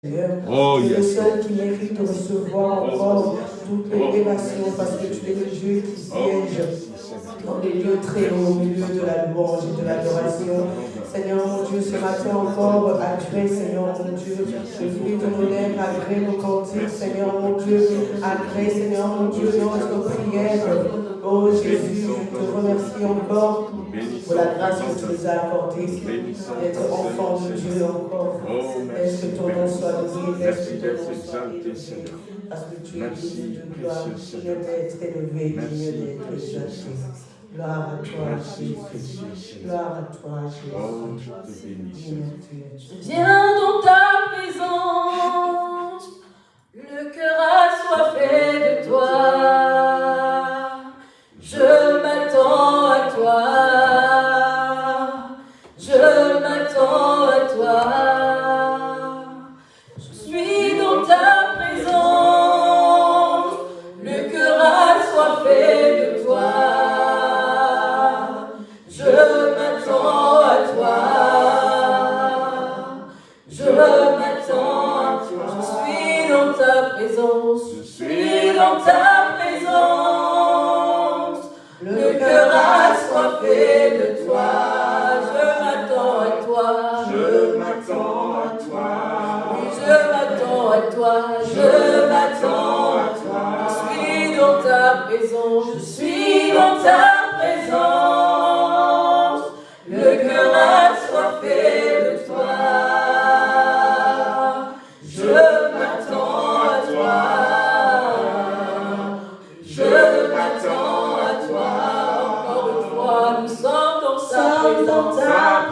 Oh, tu es le seul qui mérite de recevoir encore toutes les élévations parce que tu es le Dieu qui siège dans les lieux très hauts, au milieu de la louange et de l'adoration. Seigneur mon Dieu, ce matin encore, agrée, Seigneur mon Dieu, le fruit de nos lèvres, agrée nos cantiques, Seigneur mon Dieu, agrée, Seigneur mon Dieu, notre prière. Oh Jésus, je te remercie encore pour la grâce que tu nous as accordée d'être enfant de Dieu encore. Est-ce que ton nom soit béni, est-ce que ton nom soit béni, parce que tu es digne de gloire, digne d'être élevé, digne d'être exalté. Gloire à toi, Jésus. Gloire à toi, Jésus. Viens dans ta présence, le cœur assoiffé de toi. Assoiffé de toi. Je m'attends à toi. Je m'attends à toi. Je m'attends à toi. Je m'attends à toi. Je suis dans ta présence. Je suis dans ta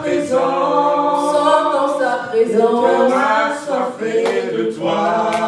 présence. présence. Sommes dans sa Le cœur présence. assoiffé de toi.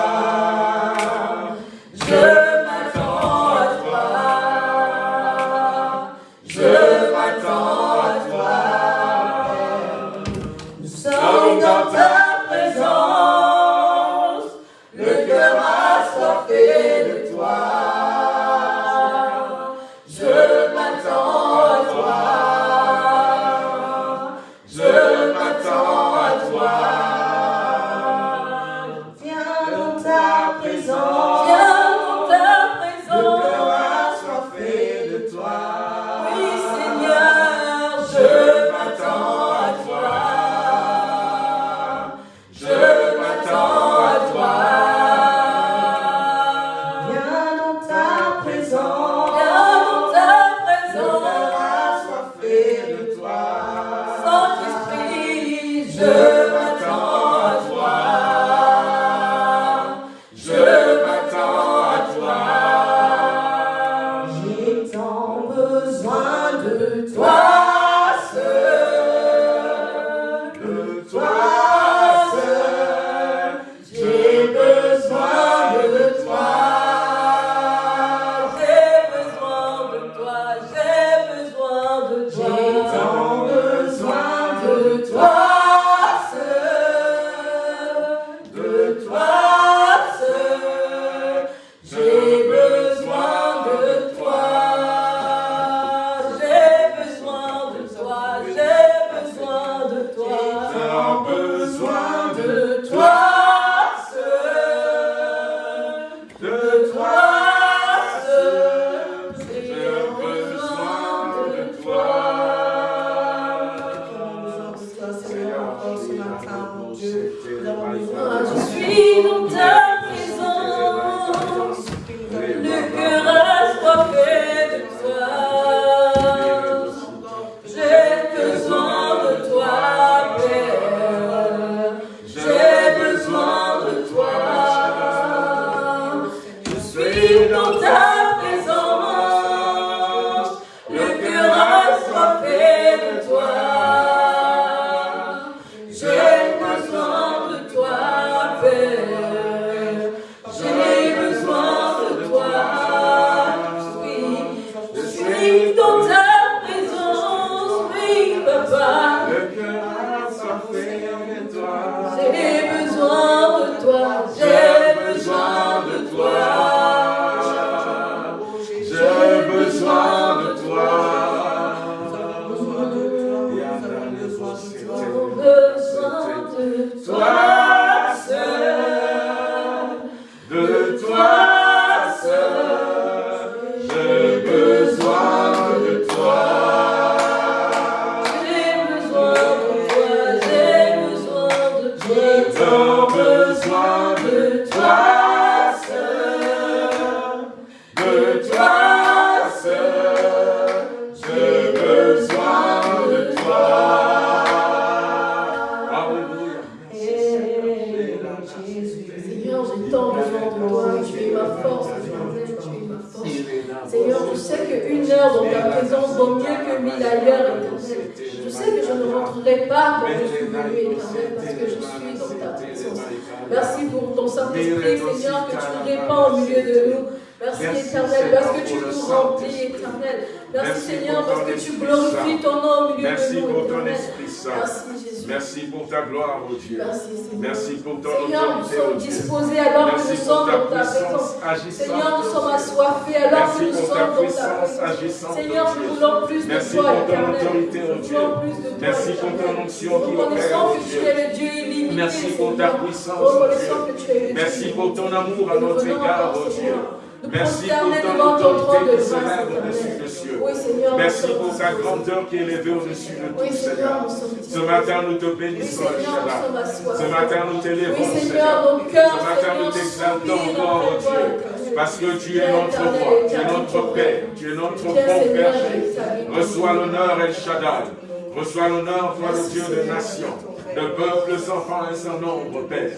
Ce matin, nous t'élévons, Seigneur. Ce matin, nous t'exaltons encore, oh Dieu. Parce que tu es notre roi, tu es notre Père, tu es notre bon Père. Reçois l'honneur, El Shaddai. Reçois l'honneur, toi, le Dieu des nations, de peuples, enfants et sans nombre, Père.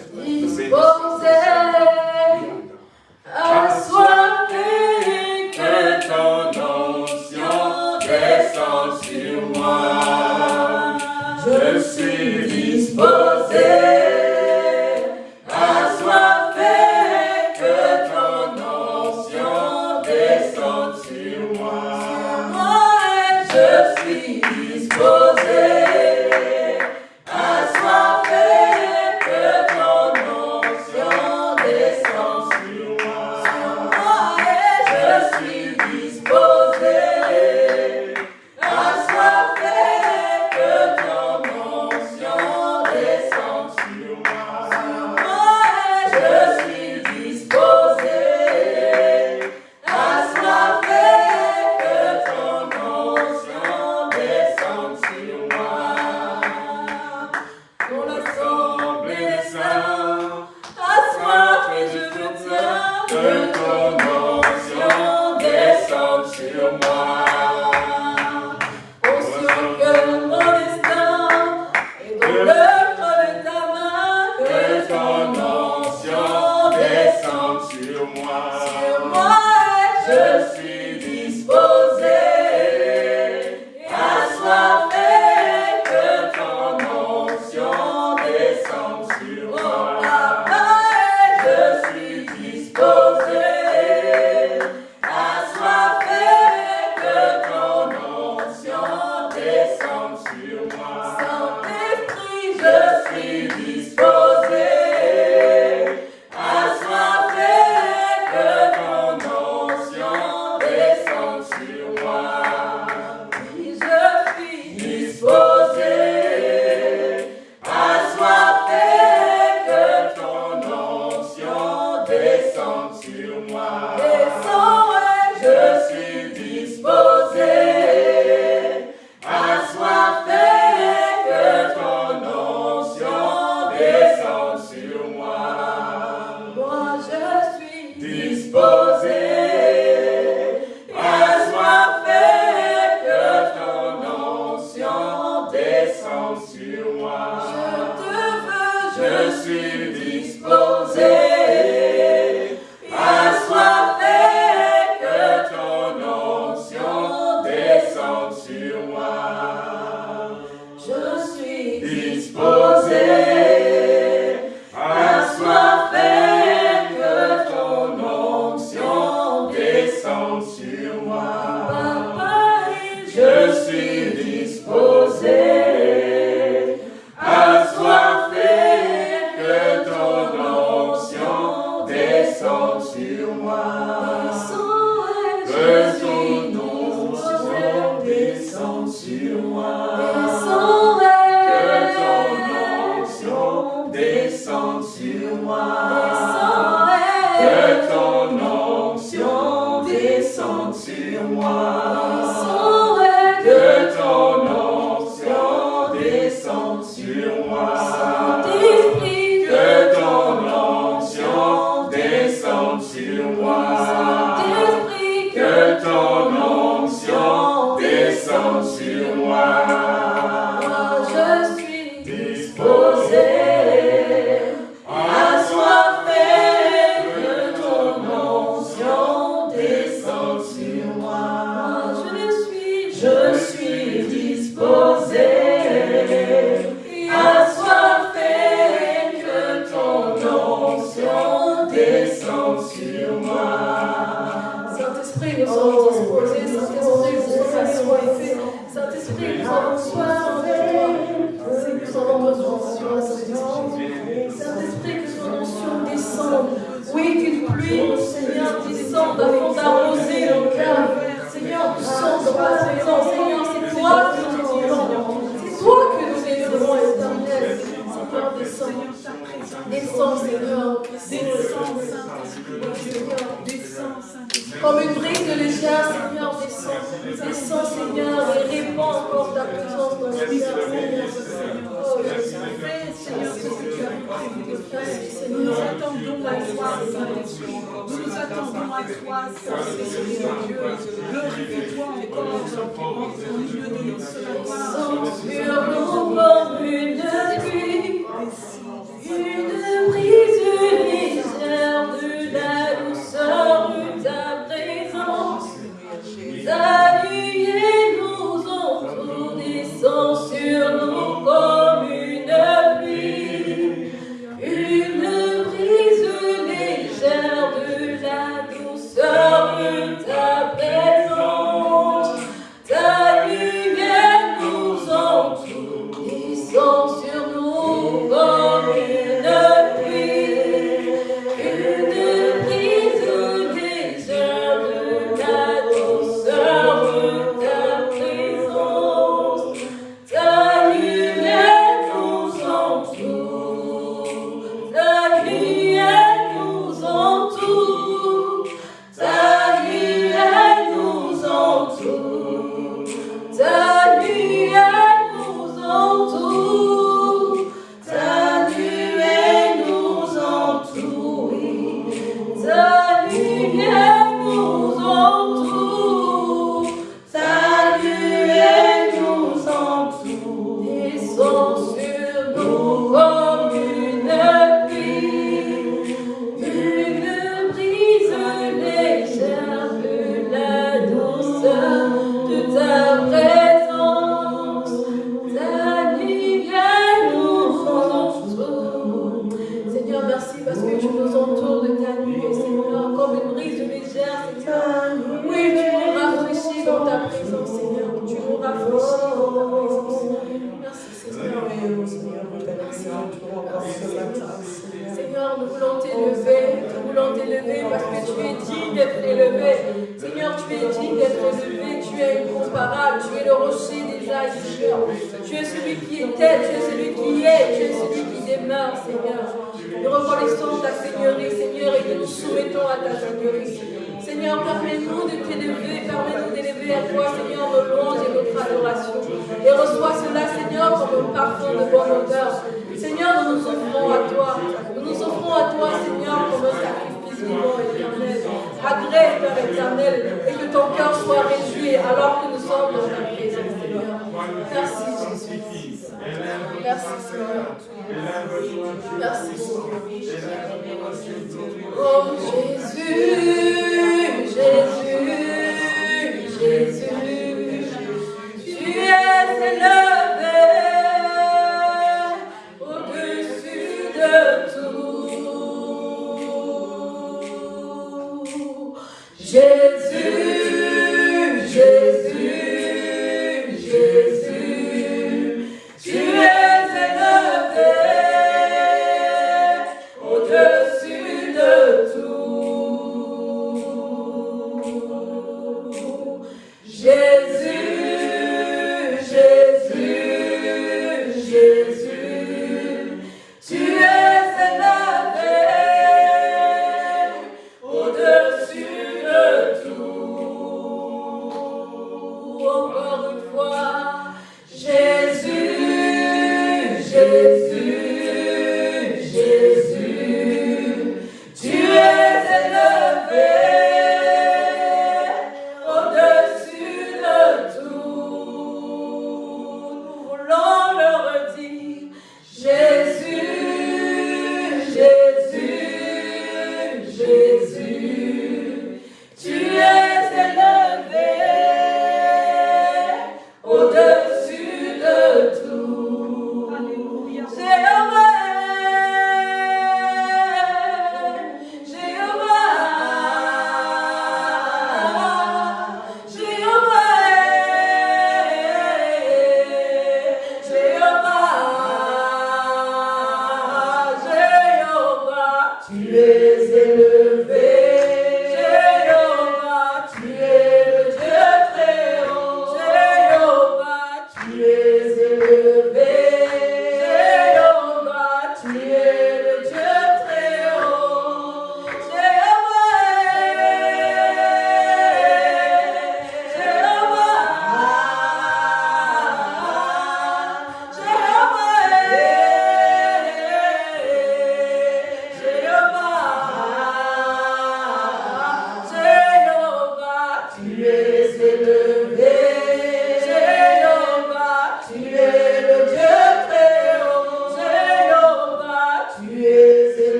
Jésus est Seigneur.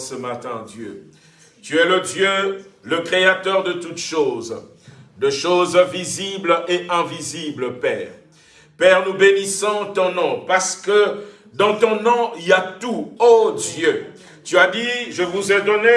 Ce matin, Dieu. Tu es le Dieu, le créateur de toutes choses, de choses visibles et invisibles, Père. Père, nous bénissons ton nom parce que dans ton nom, il y a tout, ô Dieu. Tu as dit, je vous ai donné,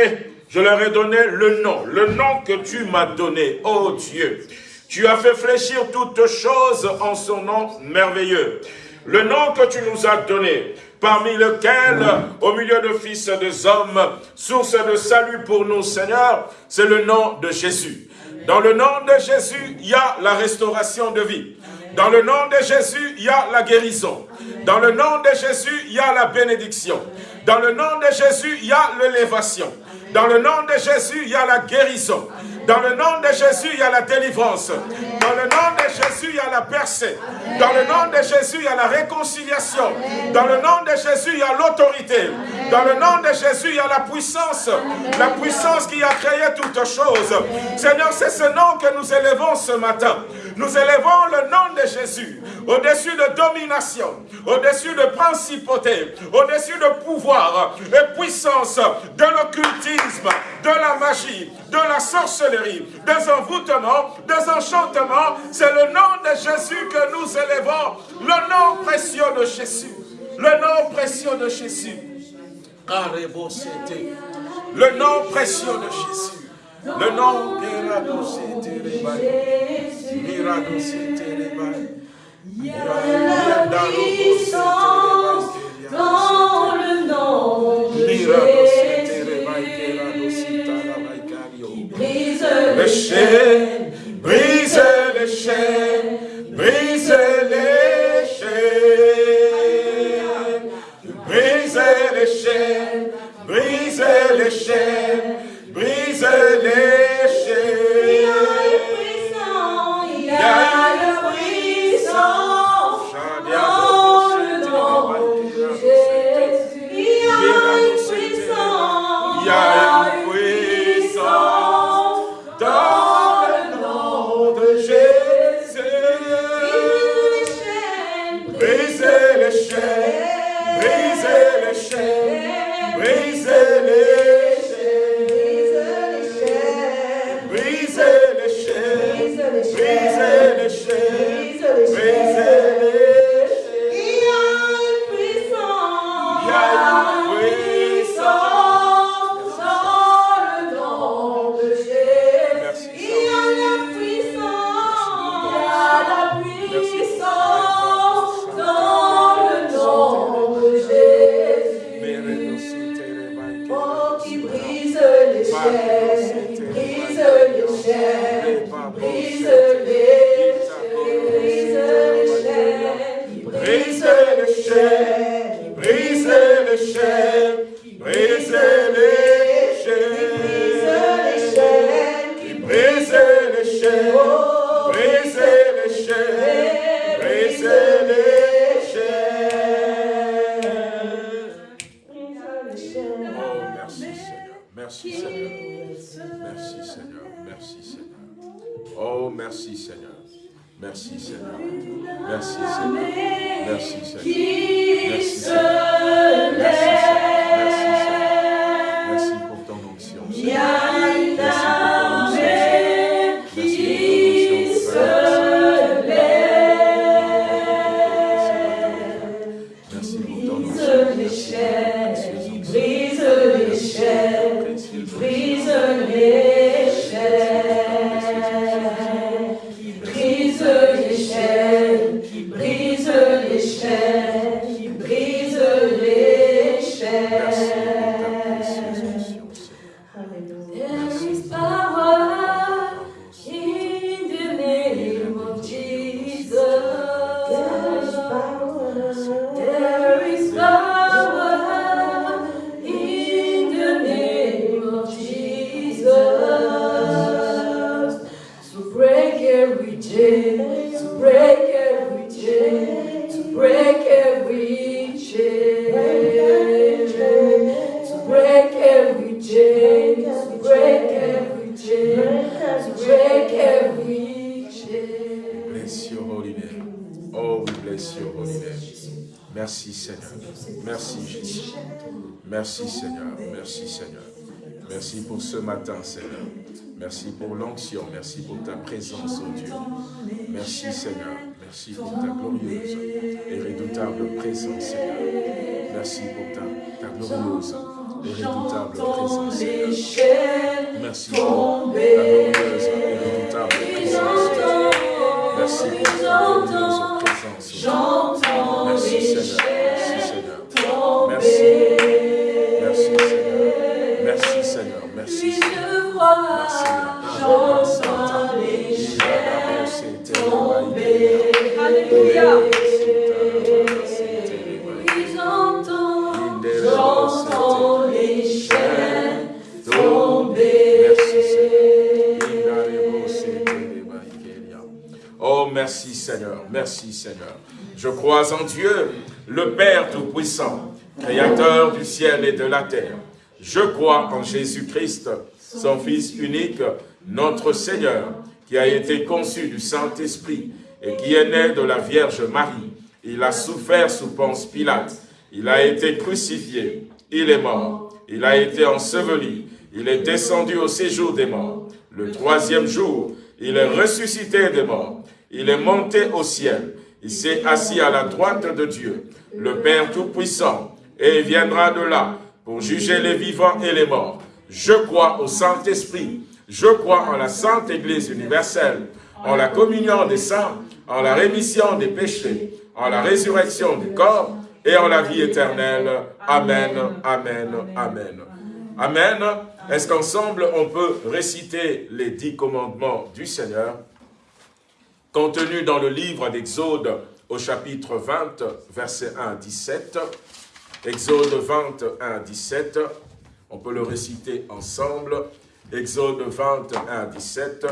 je leur ai donné le nom, le nom que tu m'as donné, ô Dieu. Tu as fait fléchir toutes choses en son nom merveilleux. Le nom que tu nous as donné, parmi lequel, au milieu de fils des hommes, source de salut pour nous, Seigneur, c'est le nom de Jésus. Dans le nom de Jésus, il y a la restauration de vie. Dans le nom de Jésus, il y a la guérison. Dans le nom de Jésus, il y a la bénédiction. Dans le nom de Jésus, il y a l'élévation. Dans le nom de Jésus, il y a la guérison. Dans le nom de Jésus, il y a la délivrance. Dans le nom de Jésus, il y a la percée. Dans le nom de Jésus, il y a la réconciliation. Dans le nom de Jésus, il y a l'autorité. Dans le nom de Jésus, il y a la puissance. La puissance qui a créé toutes choses. Seigneur, c'est ce nom que nous élevons ce matin. Nous élevons le nom de Jésus au-dessus de domination, au-dessus de principauté, au-dessus de pouvoir et puissance, de l'occultisme, de la magie, de la sorcellerie, des envoûtements, des enchantements. C'est le nom de Jésus que nous élevons, le nom précieux de Jésus. Le nom précieux de Jésus. Le nom précieux de Jésus. Le nom Il y a la dans le nom de Jésus. Brise les chaînes, brise les chaînes, brise les chaînes, brise les chaînes, brise les chaînes, brise les chaînes. Brise matin, Seigneur. Merci pour l'onction. Merci pour ta présence, oh Dieu. Merci, Seigneur. Merci pour ta glorieuse et redoutable présence, Seigneur. Merci pour ta, ta glorieuse et redoutable présence, Seigneur. Merci pour ta glorieuse Je crois en Dieu, le Père Tout-Puissant, Créateur du ciel et de la terre. Je crois en Jésus-Christ, son Fils unique, notre Seigneur, qui a été conçu du Saint-Esprit et qui est né de la Vierge Marie. Il a souffert sous Ponce Pilate. Il a été crucifié. Il est mort. Il a été enseveli. Il est descendu au séjour des morts. Le troisième jour, il est ressuscité des morts. Il est monté au ciel. Il s'est assis à la droite de Dieu, le Père Tout-Puissant, et viendra de là pour juger les vivants et les morts. Je crois au Saint-Esprit. Je crois en la Sainte Église universelle, en la communion des saints, en la rémission des péchés, en la résurrection du corps et en la vie éternelle. Amen, Amen, Amen. Amen. Est-ce qu'ensemble on peut réciter les dix commandements du Seigneur? Contenus dans le livre d'Exode au chapitre 20, versets 1 à 17 Exode 21, 17, on peut le réciter ensemble. Exode 21, 17.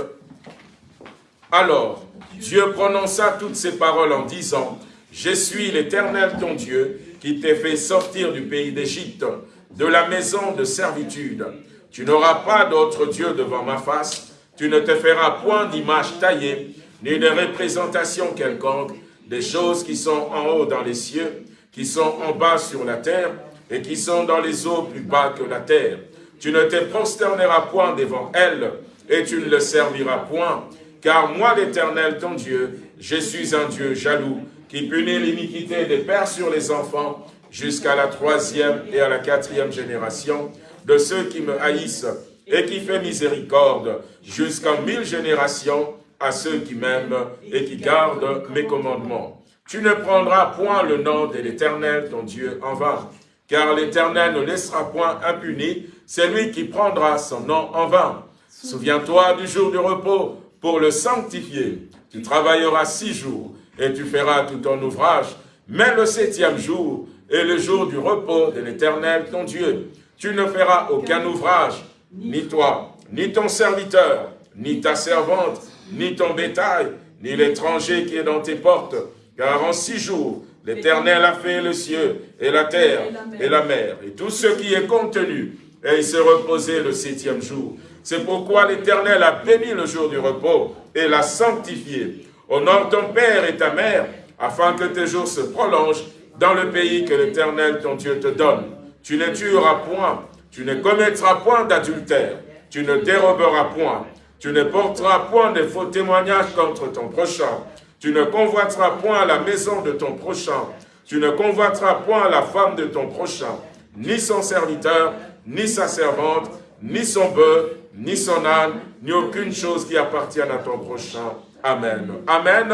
Alors, Dieu prononça toutes ces paroles en disant, « Je suis l'Éternel ton Dieu, qui t'ai fait sortir du pays d'Égypte, de la maison de servitude. Tu n'auras pas d'autre Dieu devant ma face, tu ne te feras point d'image taillée, ni de représentation quelconque, des choses qui sont en haut dans les cieux, qui sont en bas sur la terre et qui sont dans les eaux plus bas que la terre. Tu ne te prosterneras point devant elles et tu ne le serviras point, car moi l'Éternel ton Dieu, je suis un Dieu jaloux, qui punit l'iniquité des pères sur les enfants jusqu'à la troisième et à la quatrième génération de ceux qui me haïssent et qui fait miséricorde jusqu'en mille générations à ceux qui m'aiment et qui gardent mes commandements. Tu ne prendras point le nom de l'Éternel, ton Dieu, en vain, car l'Éternel ne laissera point impuni celui qui prendra son nom en vain. Souviens-toi du jour du repos pour le sanctifier. Tu travailleras six jours et tu feras tout ton ouvrage, mais le septième jour est le jour du repos de l'Éternel, ton Dieu. Tu ne feras aucun ouvrage, ni toi, ni ton serviteur, ni ta servante, ni ton bétail, ni l'étranger qui est dans tes portes, car en six jours, l'Éternel a fait le ciel et la terre et la mer et tout ce qui est contenu, et il s'est reposé le septième jour. C'est pourquoi l'Éternel a béni le jour du repos et l'a sanctifié. Honore ton père et ta mère, afin que tes jours se prolongent dans le pays que l'Éternel ton Dieu te donne. Tu ne tueras point, tu ne commettras point d'adultère, tu ne déroberas point, tu ne porteras point de faux témoignages contre ton prochain, tu ne convoiteras point la maison de ton prochain. Tu ne convoiteras point la femme de ton prochain, ni son serviteur, ni sa servante, ni son bœuf, ni son âne, ni aucune chose qui appartienne à ton prochain. Amen. Amen.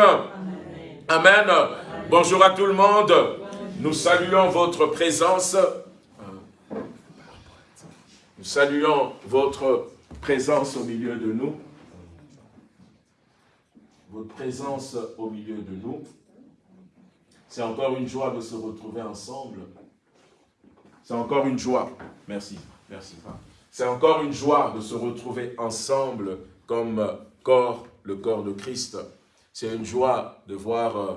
Amen. Bonjour à tout le monde. Nous saluons votre présence. Nous saluons votre présence au milieu de nous votre présence au milieu de nous. C'est encore une joie de se retrouver ensemble. C'est encore une joie. Merci, merci. C'est encore une joie de se retrouver ensemble comme corps, le corps de Christ. C'est une joie de voir euh,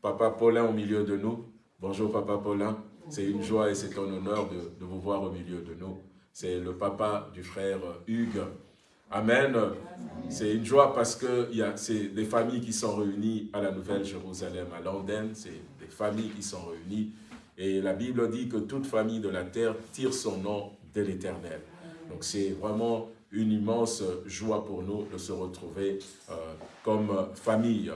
Papa Paulin au milieu de nous. Bonjour Papa Paulin. C'est une joie et c'est un honneur de, de, vous voir au milieu de nous. C'est le papa du frère Hugues Amen. C'est une joie parce que c'est des familles qui sont réunies à la Nouvelle-Jérusalem, à Londres. C'est des familles qui sont réunies. Et la Bible dit que toute famille de la terre tire son nom de l'Éternel. Donc c'est vraiment une immense joie pour nous de se retrouver euh, comme famille.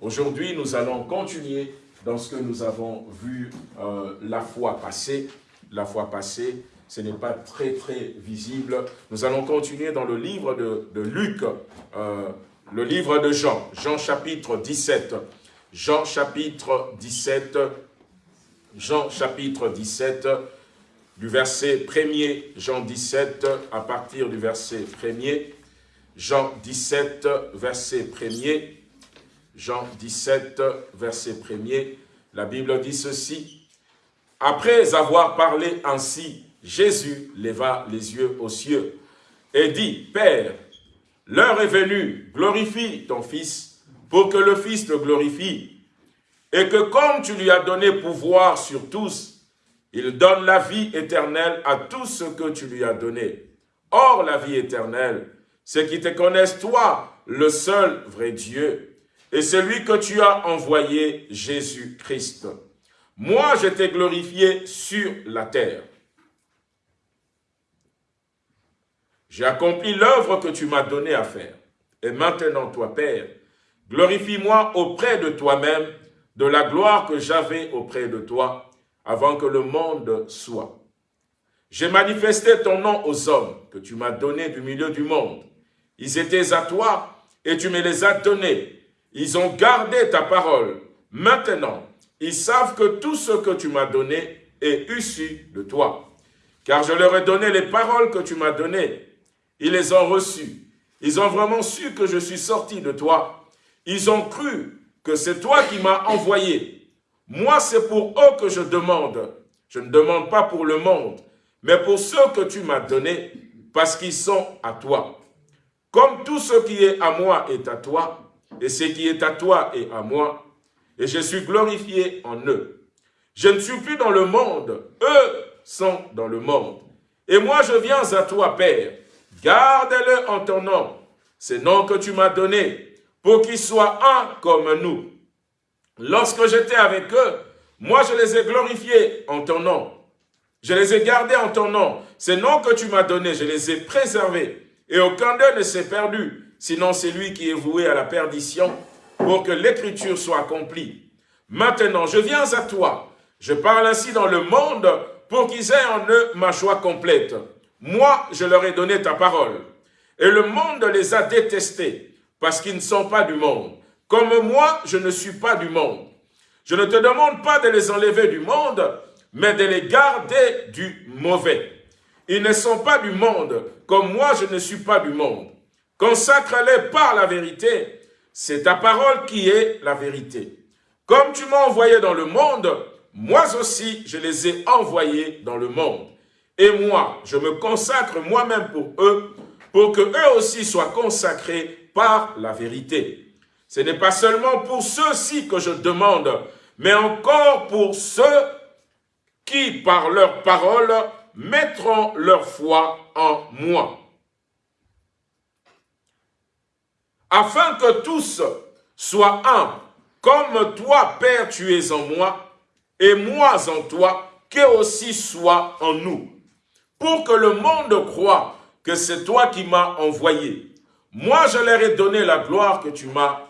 Aujourd'hui, nous allons continuer dans ce que nous avons vu euh, la fois passée. La fois passée, ce n'est pas très très visible. Nous allons continuer dans le livre de, Luc, euh, le livre de Jean, Jean chapitre 17. Jean chapitre 17, Jean chapitre 17, du verset 1er, Jean 17, à partir du verset 1er, Jean 17, verset 1er, Jean 17, verset 1er, la Bible dit ceci, « Après avoir parlé ainsi, Jésus leva les yeux aux cieux et dit, « Père, l'heure est venue, glorifie ton Fils, pour que le Fils te glorifie, et que comme tu lui as donné pouvoir sur tous, il donne la vie éternelle à tout ce que tu lui as donné. Or, la vie éternelle, c'est qu'ils te connaissent toi, le seul vrai Dieu, et celui que tu as envoyé, Jésus-Christ. Moi, je t'ai glorifié sur la terre. J'ai accompli l'œuvre que tu m'as donnée à faire. Et maintenant, toi, Père, glorifie-moi auprès de toi-même de la gloire que j'avais auprès de toi, avant que le monde soit. J'ai manifesté ton nom aux hommes que tu m'as donnés du milieu du monde. Ils étaient à toi et tu me les as donnés. Ils ont gardé ta parole. Maintenant, ils savent que tout ce que tu m'as donné est issu de toi. Car je leur ai donné les paroles que tu m'as données. Ils les ont reçues. Ils ont vraiment su que je suis sorti de toi. Ils ont cru que c'est toi qui m'as envoyé. Moi, c'est pour eux que je demande. Je ne demande pas pour le monde, mais pour ceux que tu m'as donnés, parce qu'ils sont à toi. Comme tout ce qui est à moi est à toi, et ce qui est à toi est à moi, et je suis glorifié en eux. Je ne suis plus dans le monde, eux sont dans le monde. Et moi, je viens à toi, Père. Garde-le en ton nom, ces noms que tu m'as donnés, pour qu'ils soient un comme nous. Lorsque j'étais avec eux, moi je les ai glorifiés en ton nom. Je les ai gardés en ton nom. Ces noms que tu m'as donnés, je les ai préservés. Et aucun d'eux ne s'est perdu, sinon c'est lui qui est voué à la perdition pour que l'écriture soit accomplie. Maintenant, je viens à toi. Je parle ainsi dans le monde pour qu'ils aient en eux ma joie complète. Moi, je leur ai donné ta parole. Et le monde les a détestés parce qu'ils ne sont pas du monde, comme moi, je ne suis pas du monde. Je ne te demande pas de les enlever du monde, mais de les garder du mauvais. Ils ne sont pas du monde, comme moi je ne suis pas du monde. Consacre-les par la vérité. C'est ta parole qui est la vérité. Comme tu m'as envoyé dans le monde, moi aussi je les ai envoyés dans le monde. Et moi, je me consacre moi-même pour eux, pour que eux aussi soient consacrés par la vérité. Ce n'est pas seulement pour ceux-ci que je demande, mais encore pour ceux qui, par leurs paroles, mettront leur foi en moi. Afin que tous soient un, comme toi, Père, tu es en moi, et moi en toi, qu'eux aussi soient en nous, pour que le monde croit que c'est toi qui m'as envoyé. Moi, je leur ai donné la gloire que tu m'as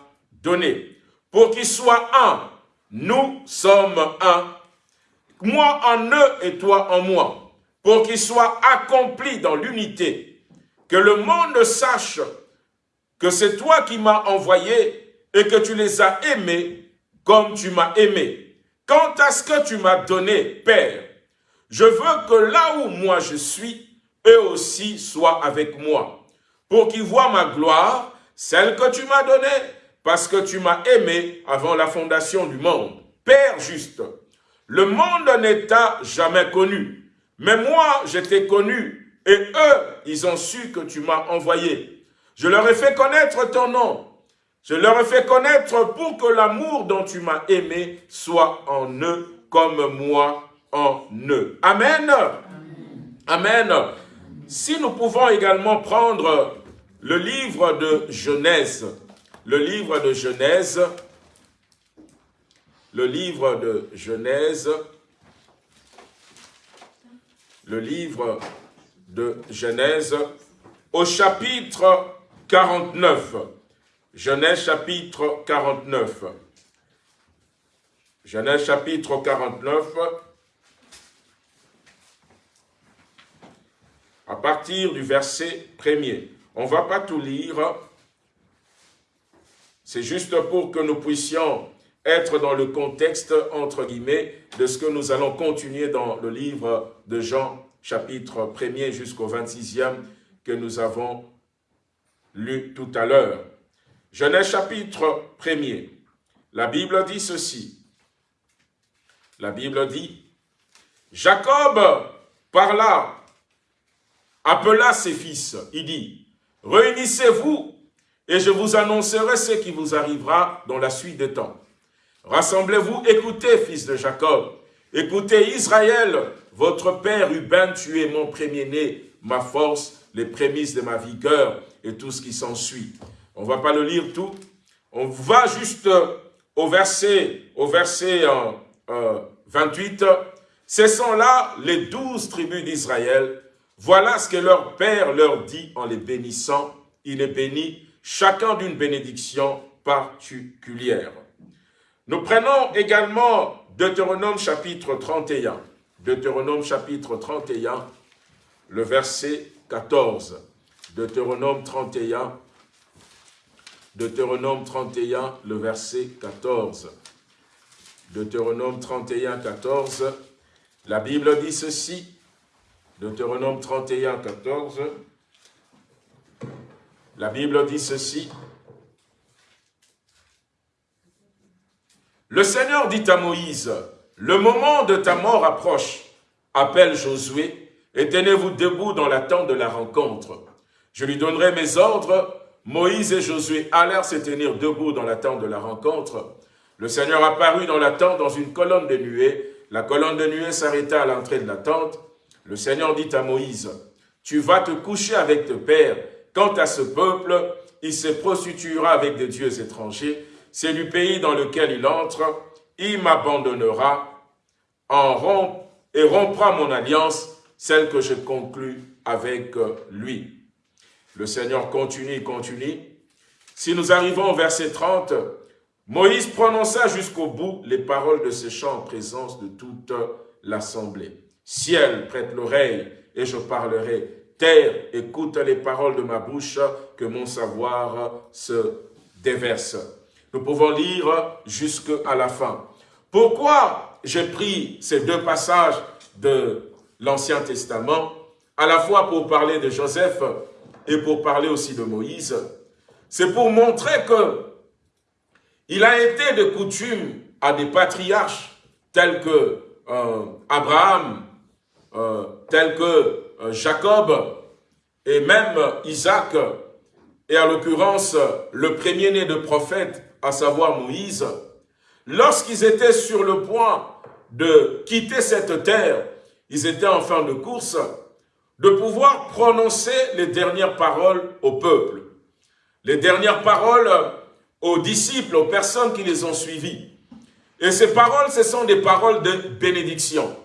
donné pour qu'ils soient un. Nous sommes un. Moi en eux et toi en moi. Pour qu'ils soient accomplis dans l'unité. Que le monde sache que c'est toi qui m'as envoyé et que tu les as aimés comme tu m'as aimé. Quant à ce que tu m'as donné, Père, je veux que là où moi je suis, eux aussi soient avec moi, pour qu'ils voient ma gloire, celle que tu m'as donnée, parce que tu m'as aimé avant la fondation du monde. Père juste, le monde n'est jamais connu, mais moi je t'ai connu, et eux, ils ont su que tu m'as envoyé. Je leur ai fait connaître ton nom, je leur ai fait connaître pour que l'amour dont tu m'as aimé soit en eux comme moi en eux. Amen. Amen. Si nous pouvons également prendre le livre de Genèse, le livre de Genèse, le livre de Genèse, le livre de Genèse au chapitre 49. Genèse chapitre 49. Genèse chapitre 49. À partir du verset premier. On ne va pas tout lire. C'est juste pour que nous puissions être dans le contexte, entre guillemets, de ce que nous allons continuer dans le livre de Jean, chapitre 1er jusqu'au 26e, que nous avons lu tout à l'heure. Genèse chapitre 1er. La Bible dit ceci. La Bible dit, Jacob parla, appela ses fils. Il dit, réunissez-vous et je vous annoncerai ce qui vous arrivera dans la suite des temps. Rassemblez-vous, écoutez, fils de Jacob. Écoutez, Israël, votre père Ruben, tu es mon premier-né, ma force, les prémices de ma vigueur et tout ce qui s'ensuit. On ne va pas le lire tout. On va juste au verset, au verset 28. Euh, Ce sont là les douze tribus d'Israël. Voilà ce que leur père leur dit en les bénissant. Il est béni, chacun d'une bénédiction particulière. Nous prenons également Deutéronome chapitre 31. Deutéronome chapitre 31, le verset 14. Deutéronome 31, Deutéronome 31, le verset 14. Deutéronome 31, 14. La Bible dit ceci. Deutéronome 31, 14. La Bible dit ceci. Le Seigneur dit à Moïse, le moment de ta mort approche. Appelle Josué et tenez-vous debout dans la tente de la rencontre. Je lui donnerai mes ordres. Moïse et Josué allèrent se tenir debout dans la tente de la rencontre. Le Seigneur apparut dans la tente dans une colonne de nuée. La colonne de nuée s'arrêta à l'entrée de la tente. Le Seigneur dit à Moïse, tu vas te coucher avec tes pères. Quant à ce peuple, il se prostituera avec des dieux étrangers c'est du pays dans lequel il entre, il m'abandonnera en et rompra mon alliance, celle que je conclus avec lui. Le Seigneur continue, continue. Si nous arrivons au verset 30, Moïse prononça jusqu'au bout les paroles de ce chant en présence de toute l'assemblée. Ciel, prête l'oreille et je parlerai. Terre, écoute les paroles de ma bouche, que mon savoir se déverse. Nous pouvons lire jusqu'à la fin. Pourquoi j'ai pris ces deux passages de l'Ancien Testament, à la fois pour parler de Joseph et pour parler aussi de Moïse C'est pour montrer que il a été de coutume à des patriarches tels que euh, Abraham, euh, tels que euh, Jacob et même Isaac, et en l'occurrence le premier-né de prophète à savoir Moïse, lorsqu'ils étaient sur le point de quitter cette terre, ils étaient en fin de course, de pouvoir prononcer les dernières paroles au peuple, les dernières paroles aux disciples, aux personnes qui les ont suivis. Et ces paroles, ce sont des paroles de bénédiction.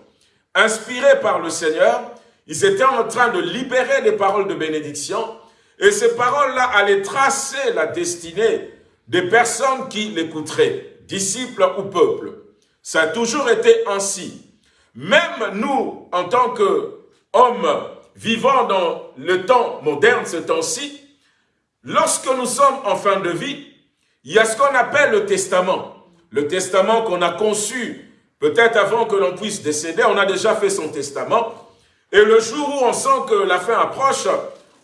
Inspirées par le Seigneur, ils étaient en train de libérer des paroles de bénédiction, et ces paroles-là allaient tracer la destinée des personnes qui l'écouteraient, disciples ou peuple. Ça a toujours été ainsi. Même nous, en tant qu'hommes vivant dans le temps moderne, ce temps-ci, lorsque nous sommes en fin de vie, il y a ce qu'on appelle le testament. Le testament qu'on a conçu peut-être avant que l'on puisse décéder, on a déjà fait son testament. Et le jour où on sent que la fin approche,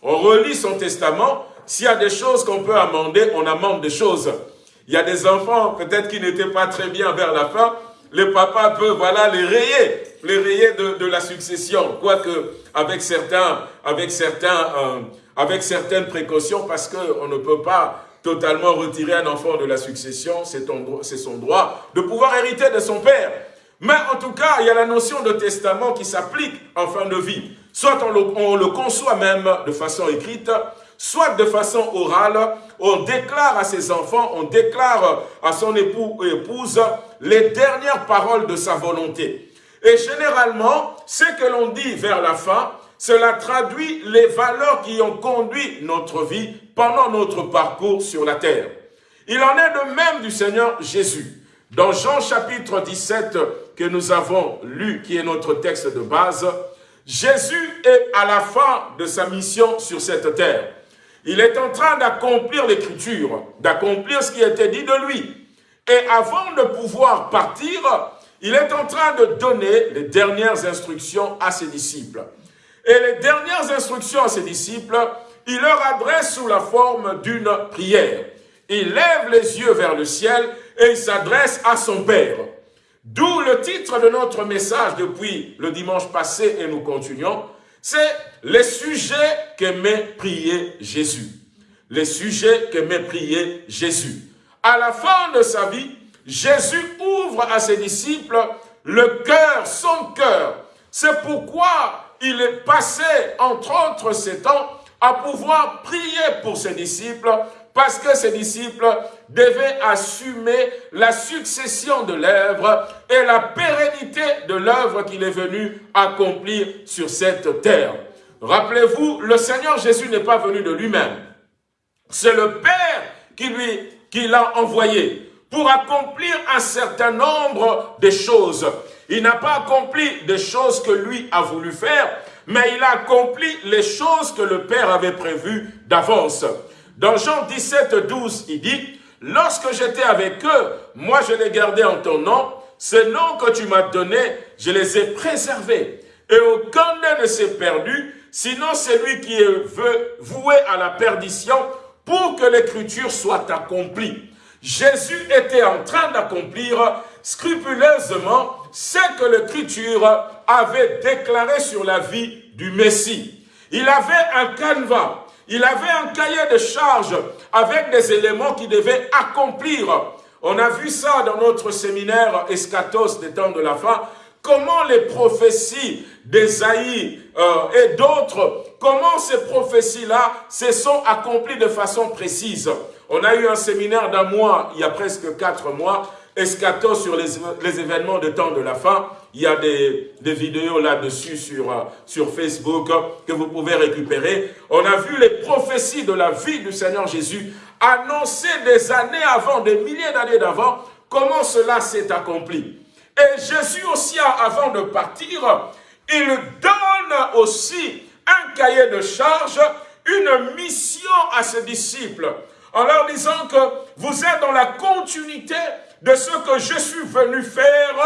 on relit son testament s'il y a des choses qu'on peut amender, on amende des choses. Il y a des enfants, peut-être qui n'étaient pas très bien vers la fin, les papas peuvent, voilà, les rayer, les rayer de, la succession, quoique avec certains, avec certains, euh, avec certaines précautions, parce qu'on ne peut pas totalement retirer un enfant de la succession, c'est son droit de pouvoir hériter de son père. Mais en tout cas, il y a la notion de testament qui s'applique en fin de vie. Soit on le, on le conçoit même de façon écrite, soit de façon orale, on déclare à ses enfants, on déclare à son époux ou épouse les dernières paroles de sa volonté. Et généralement, ce que l'on dit vers la fin, cela traduit les valeurs qui ont conduit notre vie pendant notre parcours sur la terre. Il en est de même du Seigneur Jésus. Dans Jean chapitre 17 que nous avons lu, qui est notre texte de base, Jésus est à la fin de sa mission sur cette terre. Il est en train d'accomplir l'écriture, d'accomplir ce qui était dit de lui. Et avant de pouvoir partir, il est en train de donner les dernières instructions à ses disciples. Et les dernières instructions à ses disciples, il leur adresse sous la forme d'une prière. Il lève les yeux vers le ciel et il s'adresse à son Père. D'où le titre de notre message depuis le dimanche passé et nous continuons, c'est les sujets qu'aimait prier Jésus. Les sujets qu'aimait prier Jésus. À la fin de sa vie, Jésus ouvre à ses disciples le cœur, son cœur. C'est pourquoi il est passé, entre autres ces temps, à pouvoir prier pour ses disciples parce que ses disciples devaient assumer la succession de l'œuvre et la pérennité de l'œuvre qu'il est venu accomplir sur cette terre. Rappelez-vous, le Seigneur Jésus n'est pas venu de lui-même. C'est le Père qui qui l'a envoyé pour accomplir un certain nombre de choses. Il n'a pas accompli des choses que lui a voulu faire, mais il a accompli les choses que le Père avait prévues d'avance. Dans Jean 17, 12, il dit, « Lorsque j'étais avec eux, moi je les gardais en ton nom, ces noms que tu m'as donnés, je les ai préservés. Et aucun d'eux ne s'est perdu, sinon celui qui est voué à la perdition pour que l'écriture soit accomplie. Jésus était en train d'accomplir scrupuleusement ce que l'écriture avait déclaré sur la vie du Messie. Il avait un canevas il avait un cahier de charges avec des éléments qui devaient accomplir. On a vu ça dans notre séminaire Eschatos des temps de la fin, comment les prophéties d'Esaïe euh, et d'autres, comment ces prophéties-là se sont accomplies de façon précise? On a eu un séminaire d'un mois, il y a presque quatre mois, Eschatos sur les, événements de temps de la fin, il y a des, vidéos là-dessus sur, euh, sur Facebook que vous pouvez récupérer. On a vu les prophéties de la vie du Seigneur Jésus annoncées des années avant, des milliers d'années d'avant, comment cela s'est accompli? Et Jésus aussi, avant de partir, il donne aussi un cahier de charge, une mission à ses disciples, en leur disant que vous êtes dans la continuité de ce que je suis venu faire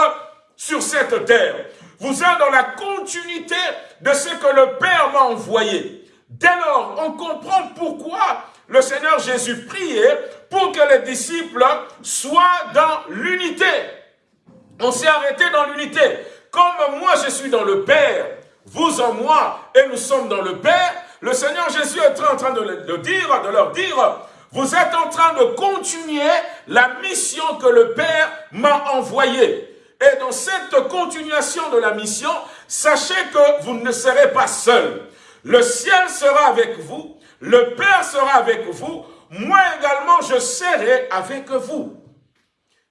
sur cette terre. Vous êtes dans la continuité de ce que le Père m'a envoyé. Dès lors, on comprend pourquoi le Seigneur Jésus priait pour que les disciples soient dans l'unité. On s'est arrêté dans l'unité. Comme moi je suis dans le Père, vous en moi, et nous sommes dans le Père, le Seigneur Jésus est en train de, dire, de leur dire, vous êtes en train de continuer la mission que le Père m'a envoyée. Et dans cette continuation de la mission, sachez que vous ne serez pas seul. Le ciel sera avec vous, le Père sera avec vous, moi également je serai avec vous.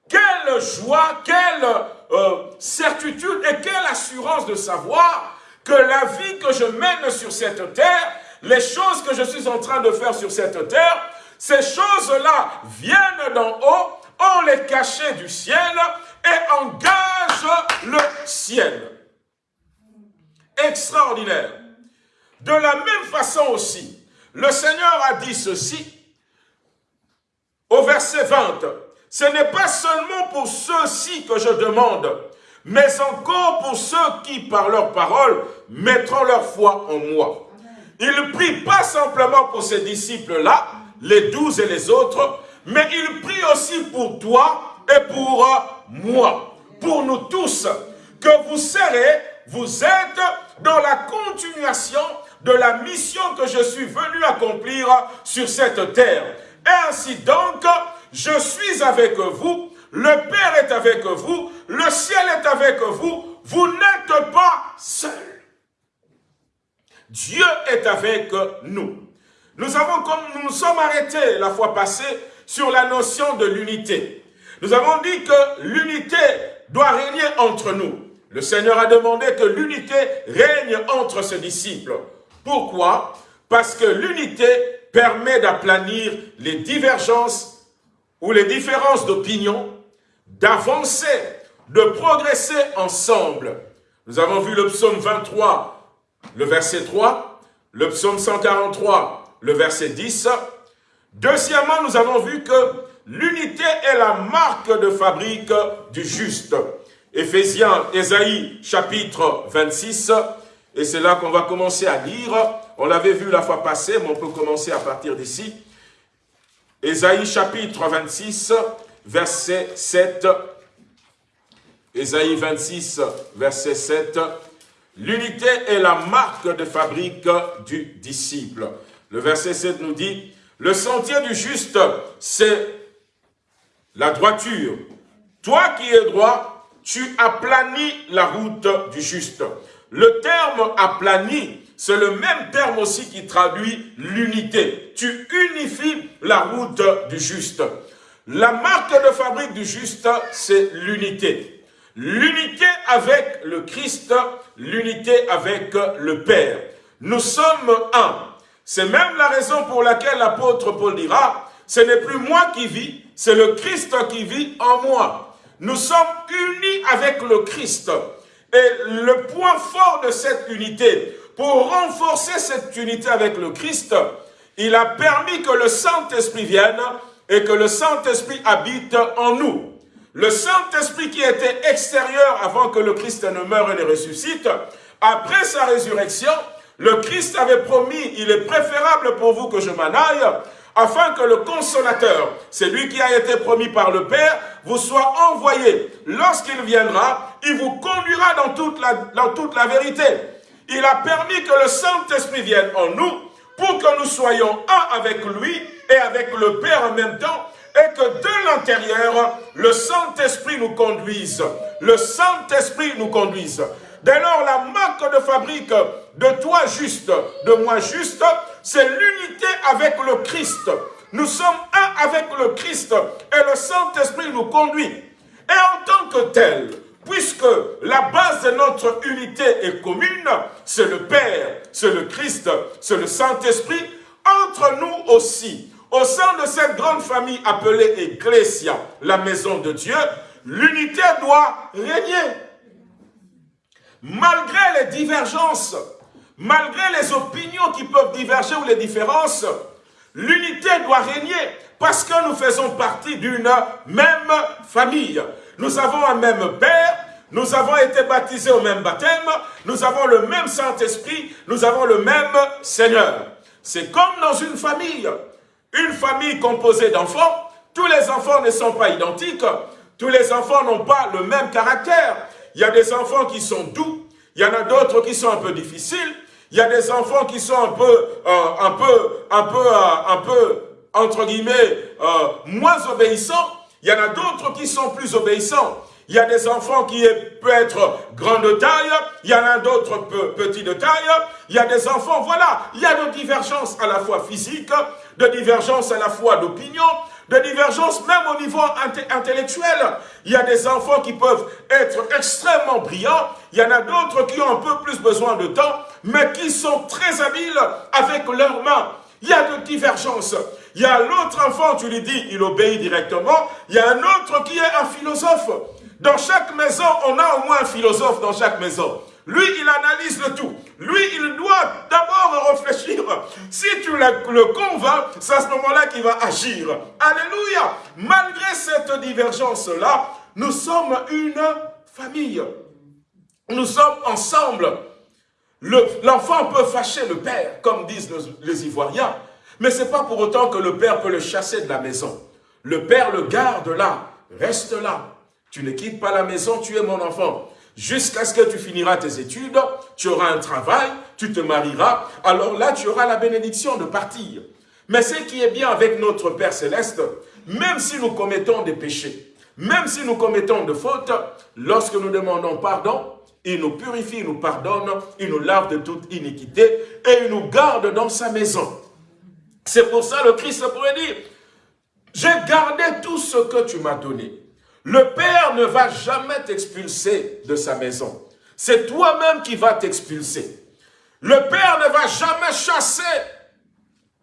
Quelle joie, quelle euh, certitude et quelle assurance de savoir que la vie que je mène sur cette terre, les choses que je suis en train de faire sur cette terre, ces choses-là viennent d'en haut, on les cachait du ciel et engage le ciel. Extraordinaire. De la même façon aussi, le Seigneur a dit ceci au verset 20. Ce n'est pas seulement pour ceux-ci que je demande, mais encore pour ceux qui, par leur parole, mettront leur foi en moi. Il prie pas simplement pour ses disciples-là, les douze et les autres, mais il prie aussi pour toi et pour moi, pour nous tous, que vous serez, vous êtes dans la continuation de la mission que je suis venu accomplir sur cette terre. Ainsi donc, je suis avec vous, le Père est avec vous, le ciel est avec vous, vous n'êtes pas seul. Dieu est avec nous. Nous avons, comme nous nous sommes arrêtés la fois passée, sur la notion de l'unité. Nous avons dit que l'unité doit régner entre nous. Le Seigneur a demandé que l'unité règne entre ses disciples. Pourquoi? Parce que l'unité permet d'aplanir les divergences ou les différences d'opinion, d'avancer, de progresser ensemble. Nous avons vu le psaume 23, le verset 3, le psaume 143, le verset 10. Deuxièmement, nous avons vu que l'unité est la marque de fabrique du juste. Éphésiens, Ésaïe, chapitre 26, et c'est là qu'on va commencer à lire. On l'avait vu la fois passée, mais on peut commencer à partir d'ici. Ésaïe, chapitre 26, verset 7. Ésaïe 26, verset 7. L'unité est la marque de fabrique du disciple. Le verset 7 nous dit, le sentier du juste, c'est la droiture. Toi qui es droit, tu aplanis la route du juste. Le terme aplani, c'est le même terme aussi qui traduit l'unité. Tu unifies la route du juste. La marque de fabrique du juste, c'est l'unité. L'unité avec le Christ, l'unité avec le Père. Nous sommes un. C'est même la raison pour laquelle l'apôtre Paul dira, ce n'est plus moi qui vis, c'est le Christ qui vit en moi. Nous sommes unis avec le Christ. Et le point fort de cette unité, pour renforcer cette unité avec le Christ, il a permis que le Saint-Esprit vienne et que le Saint-Esprit habite en nous. Le Saint-Esprit qui était extérieur avant que le Christ ne meure et ne ressuscite, après sa résurrection, le Christ avait promis, il est préférable pour vous que je m'en aille, afin que le consolateur, celui qui a été promis par le Père, vous soit envoyé. Lorsqu'il viendra, il vous conduira dans toute, la, dans toute la vérité. Il a permis que le Saint-Esprit vienne en nous pour que nous soyons un avec lui et avec le Père en même temps et que de l'intérieur, le Saint-Esprit nous conduise. Le Saint-Esprit nous conduise. Dès lors, la marque de fabrique de toi juste, de moi juste, c'est l'unité avec le Christ. Nous sommes un avec le Christ et le Saint-Esprit nous conduit. Et en tant que tel, puisque la base de notre unité est commune, c'est le Père, c'est le Christ, c'est le Saint-Esprit, entre nous aussi, au sein de cette grande famille appelée Ecclesia, la maison de Dieu, l'unité doit régner. Malgré les divergences, malgré les opinions qui peuvent diverger ou les différences, l'unité doit régner parce que nous faisons partie d'une même famille. Nous avons un même Père, nous avons été baptisés au même baptême, nous avons le même Saint-Esprit, nous avons le même Seigneur. C'est comme dans une famille. Une famille composée d'enfants, tous les enfants ne sont pas identiques, tous les enfants n'ont pas le même caractère. Il y a des enfants qui sont doux, il y en a d'autres qui sont un peu difficiles, il y a des enfants qui sont un peu, euh, un peu, un peu, euh, un peu, entre guillemets, euh, moins obéissants. Il y en a d'autres qui sont plus obéissants. Il y a des enfants qui peuvent être grands de taille, il y en a d'autres petits de taille, il y a des enfants, voilà, il y a de divergences à la fois physiques, de divergences à la fois d'opinion, de divergences même au niveau intellectuel. Il y a des enfants qui peuvent être extrêmement brillants, il y en a d'autres qui ont un peu plus besoin de temps, mais qui sont très habiles avec leurs mains. Il y a de divergences. Il y a l'autre enfant, tu lui dis, il obéit directement. Il y a un autre qui est un philosophe. Dans chaque maison, on a au moins un philosophe dans chaque maison. Lui, il analyse le tout. Lui, il doit d'abord réfléchir. Si tu le convaincs, c'est à ce moment-là qu'il va agir. Alléluia. Malgré cette divergence-là, nous sommes une famille. Nous sommes ensemble. L'enfant peut fâcher le père, comme disent les Ivoiriens. Mais ce n'est pas pour autant que le père peut le chasser de la maison. Le père le garde là, reste là. Tu ne quittes pas la maison, tu es mon enfant jusqu'à ce que tu finiras tes études, tu auras un travail, tu te marieras, alors là, tu auras la bénédiction de partir. Mais ce qui est bien avec notre Père Céleste, même si nous commettons des péchés, même si nous commettons de fautes, lorsque nous demandons pardon, il nous purifie, il nous pardonne, il nous lave de toute iniquité et il nous garde dans sa maison. C'est pour ça le Christ pourrait dire, j'ai gardé tout ce que tu m'as donné. Le Père ne va jamais t'expulser de sa maison. C'est toi-même qui vas t'expulser. Le Père ne va jamais chasser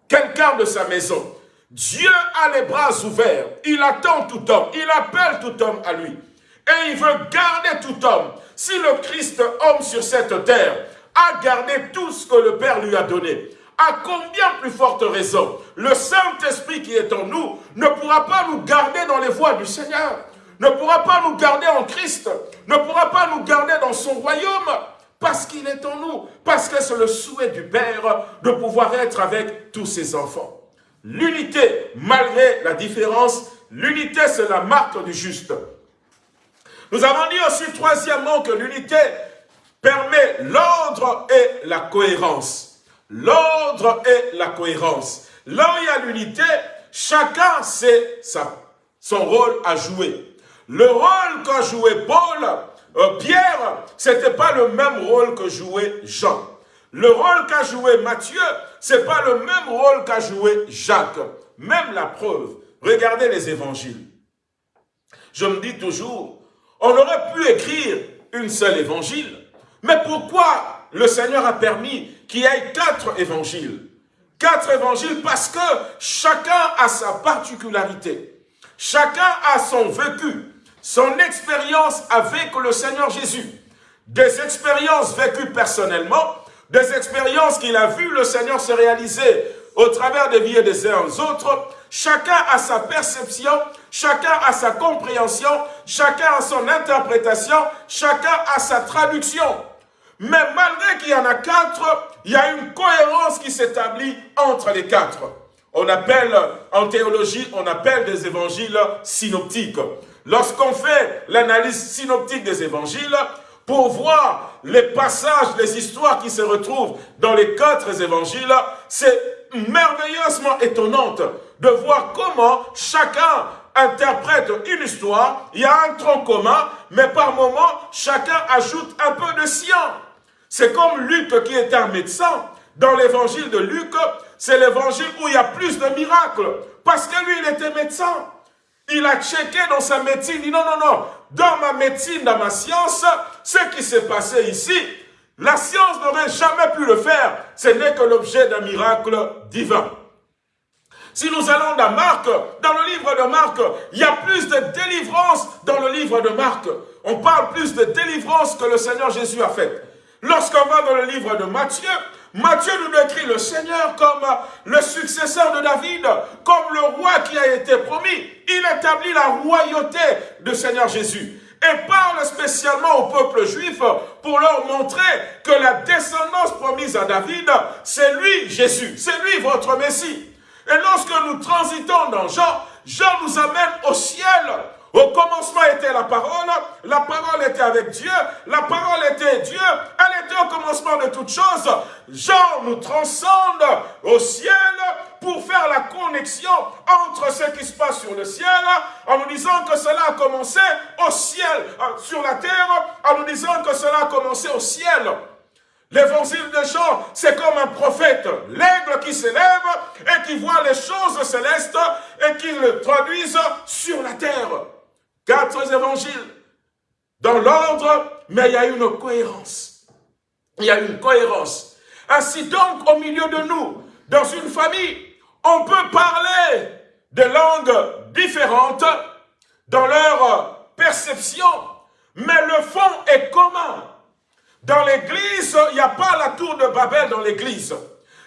quelqu'un de sa maison. Dieu a les bras ouverts. Il attend tout homme. Il appelle tout homme à lui. Et il veut garder tout homme. Si le Christ, homme sur cette terre, a gardé tout ce que le Père lui a donné, à combien plus forte raison le Saint-Esprit qui est en nous ne pourra pas nous garder dans les voies du Seigneur, ne pourra pas nous garder en Christ, ne pourra pas nous garder dans son royaume, parce qu'il est en nous, parce que c'est le souhait du Père de pouvoir être avec tous ses enfants. L'unité, malgré la différence, l'unité c'est la marque du juste. Nous avons dit aussi troisièmement que l'unité permet l'ordre et la cohérence. L'ordre et la cohérence. Là où il y a l'unité, chacun sait son rôle à jouer. Le rôle qu'a joué Paul, euh, Pierre, ce n'était pas le même rôle que jouait Jean. Le rôle qu'a joué Matthieu, ce n'est pas le même rôle qu'a joué Jacques. Même la preuve, regardez les évangiles. Je me dis toujours, on aurait pu écrire une seule évangile. Mais pourquoi le Seigneur a permis qu'il y ait quatre évangiles? Quatre évangiles parce que chacun a sa particularité. Chacun a son vécu, son expérience avec le Seigneur Jésus. Des expériences vécues personnellement, des expériences qu'il a vu le Seigneur se réaliser au travers des vies des uns aux autres, chacun a sa perception, chacun a sa compréhension, chacun a son interprétation, chacun a sa traduction. Mais malgré qu'il y en a quatre, il y a une cohérence qui s'établit entre les quatre. On appelle, en théologie, on appelle des évangiles synoptiques. Lorsqu'on fait l'analyse synoptique des évangiles, pour voir les passages, les histoires qui se retrouvent dans les quatre évangiles, c'est merveilleusement étonnante de voir comment chacun interprète une histoire, il y a un tronc commun, mais par moment, chacun ajoute un peu de sien. C'est comme Luc qui était un médecin. Dans l'évangile de Luc, c'est l'évangile où il y a plus de miracles. Parce que lui, il était médecin. Il a checké dans sa médecine, il dit non, non, non, dans ma médecine, dans ma science, ce qui s'est passé ici, la science n'aurait jamais pu le faire. Ce n'est que l'objet d'un miracle divin. Si nous allons dans Marc, dans le livre de Marc, il y a plus de délivrance dans le livre de Marc. On parle plus de délivrance que le Seigneur Jésus a fait. Lorsqu'on va dans le livre de Matthieu, Matthieu nous décrit le Seigneur comme le successeur de David, comme le roi qui a été promis. Il établit la royauté du Seigneur Jésus et parle spécialement au peuple juif pour leur montrer que la descendance promise à David, c'est lui Jésus, c'est lui votre Messie. Et lorsque nous transitons dans Jean, Jean nous amène au ciel. Au commencement était la parole, la parole était avec Dieu, la parole était Dieu, elle était au commencement de toutes choses. Jean nous transcende au ciel pour faire la connexion entre ce qui se passe sur le ciel, en nous disant que cela a commencé au ciel, euh, sur la terre, en nous disant que cela a commencé au ciel. L'évangile de Jean, c'est comme un prophète, l'aigle qui s'élève et qui voit les choses célestes et qui le traduisent sur la terre. Quatre évangiles dans l'ordre, mais il y a une cohérence. Il y a une cohérence. Ainsi donc, au milieu de nous, dans une famille, on peut parler de langues différentes dans leur perception, mais le fond est commun. Dans l'église, il n'y a pas la tour de Babel dans l'église.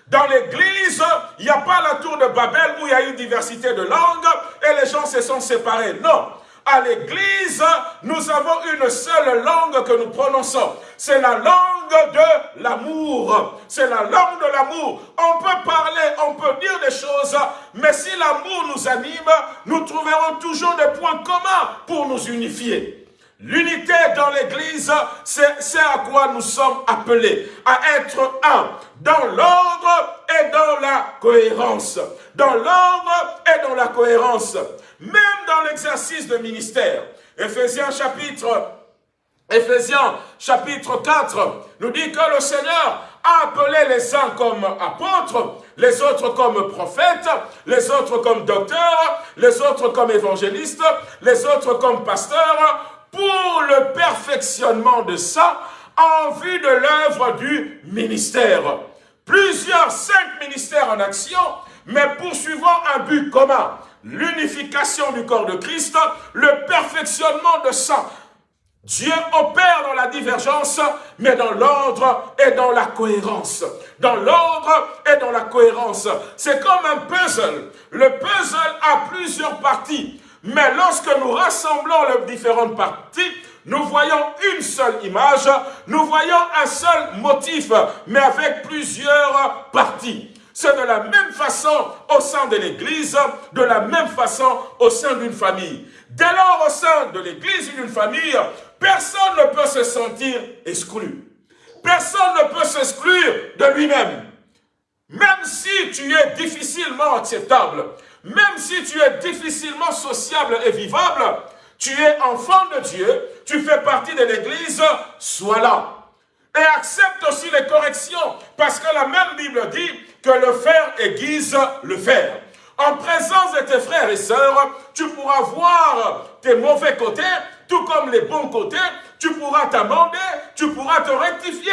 Dans l'église, il n'y a pas la tour de Babel où il y a une diversité de langues et les gens se sont séparés. Non. À l'église, nous avons une seule langue que nous prononçons. C'est la langue de l'amour. C'est la langue de l'amour. On peut parler, on peut dire des choses, mais si l'amour nous anime, nous trouverons toujours des points communs pour nous unifier. L'unité dans l'Église, c'est à quoi nous sommes appelés, à être un, dans l'ordre et dans la cohérence. Dans l'ordre et dans la cohérence. Même dans l'exercice de ministère. Éphésiens chapitre, Éphésiens chapitre 4 nous dit que le Seigneur a appelé les uns comme apôtres, les autres comme prophètes, les autres comme docteurs, les autres comme évangélistes, les autres comme pasteurs, pour le perfectionnement de ça, en vue de l'œuvre du ministère. Plusieurs, cinq ministères en action, mais poursuivant un but commun, l'unification du corps de Christ, le perfectionnement de ça. Dieu opère dans la divergence, mais dans l'ordre et dans la cohérence. Dans l'ordre et dans la cohérence. C'est comme un puzzle. Le puzzle a plusieurs parties. Mais lorsque nous rassemblons les différentes parties, nous voyons une seule image, nous voyons un seul motif, mais avec plusieurs parties. C'est de la même façon au sein de l'Église, de la même façon au sein d'une famille. Dès lors, au sein de l'Église ou d'une famille, personne ne peut se sentir exclu. Personne ne peut s'exclure de lui-même. Même si tu es difficilement acceptable, même si tu es difficilement sociable et vivable, tu es enfant de Dieu, tu fais partie de l'Église, sois là. Et accepte aussi les corrections, parce que la même Bible dit que le fer aiguise le fer. En présence de tes frères et sœurs, tu pourras voir tes mauvais côtés, tout comme les bons côtés, tu pourras t'amender, tu pourras te rectifier.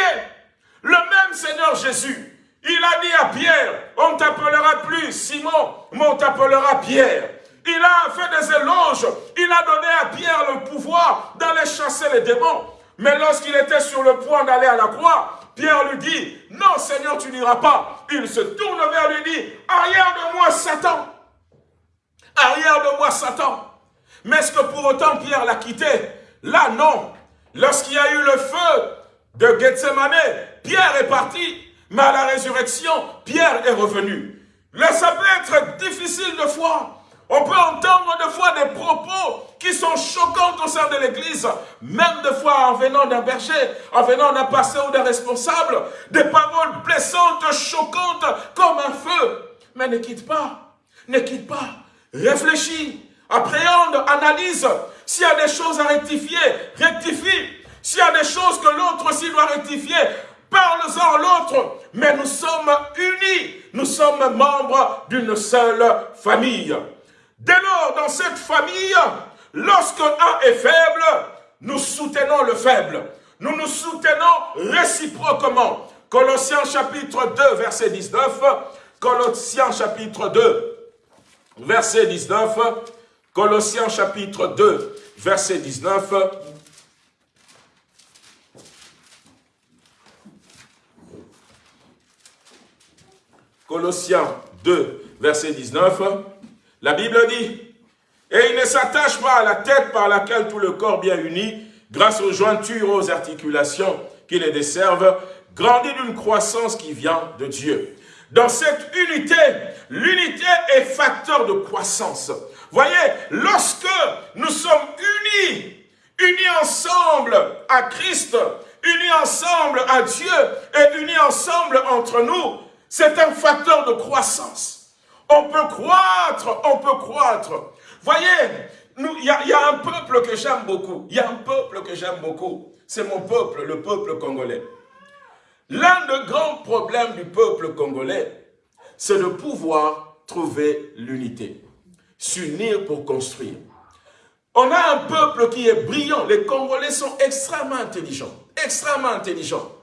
Le même Seigneur Jésus, il a dit à Pierre, on t'appellera plus Simon, mais on t'appellera Pierre. Il a fait des éloges, il a donné à Pierre le pouvoir d'aller chasser les démons. Mais lorsqu'il était sur le point d'aller à la croix, Pierre lui dit, non Seigneur, tu n'iras pas. Il se tourne vers lui et dit, arrière de moi Satan. Arrière de moi Satan. Mais est-ce que pour autant Pierre l'a quitté? Là, non. Lorsqu'il y a eu le feu de Gethsemane, Pierre est parti. Mais à la résurrection, Pierre est revenu. Là, ça peut être difficile de foi. On peut entendre des fois des propos qui sont choquants au sein de l'Église, même des fois en venant d'un berger, en venant d'un pasteur ou d'un responsable, des paroles blessantes, choquantes, comme un feu. Mais ne quitte pas, ne quitte pas, réfléchis, appréhende, analyse. S'il y a des choses à rectifier, rectifie. S'il y a des choses que l'autre aussi doit rectifier, parle-en à l'autre. Mais nous sommes unis, nous sommes membres d'une seule famille. Dès lors, dans cette famille, lorsque un est faible, nous soutenons le faible. Nous nous soutenons réciproquement. Colossiens chapitre 2, verset 19. Colossiens chapitre 2, verset 19. Colossiens chapitre 2, verset 19. Colossiens 2, verset 19. La Bible dit, et il ne s'attache pas à la tête par laquelle tout le corps bien uni, grâce aux jointures, aux articulations qui les desservent, grandit d'une croissance qui vient de Dieu. Dans cette unité, l'unité est facteur de croissance. Voyez, lorsque nous sommes unis, unis ensemble à Christ, unis ensemble à Dieu et unis ensemble entre nous, c'est un facteur de croissance. On peut croître, on peut croître. Voyez, il y, a un peuple que j'aime beaucoup. Il y a un peuple que j'aime beaucoup. C'est mon peuple, le peuple congolais. L'un des grands problèmes du peuple congolais, c'est de pouvoir trouver l'unité. S'unir pour construire. On a un peuple qui est brillant. Les Congolais sont extrêmement intelligents. Extrêmement intelligents.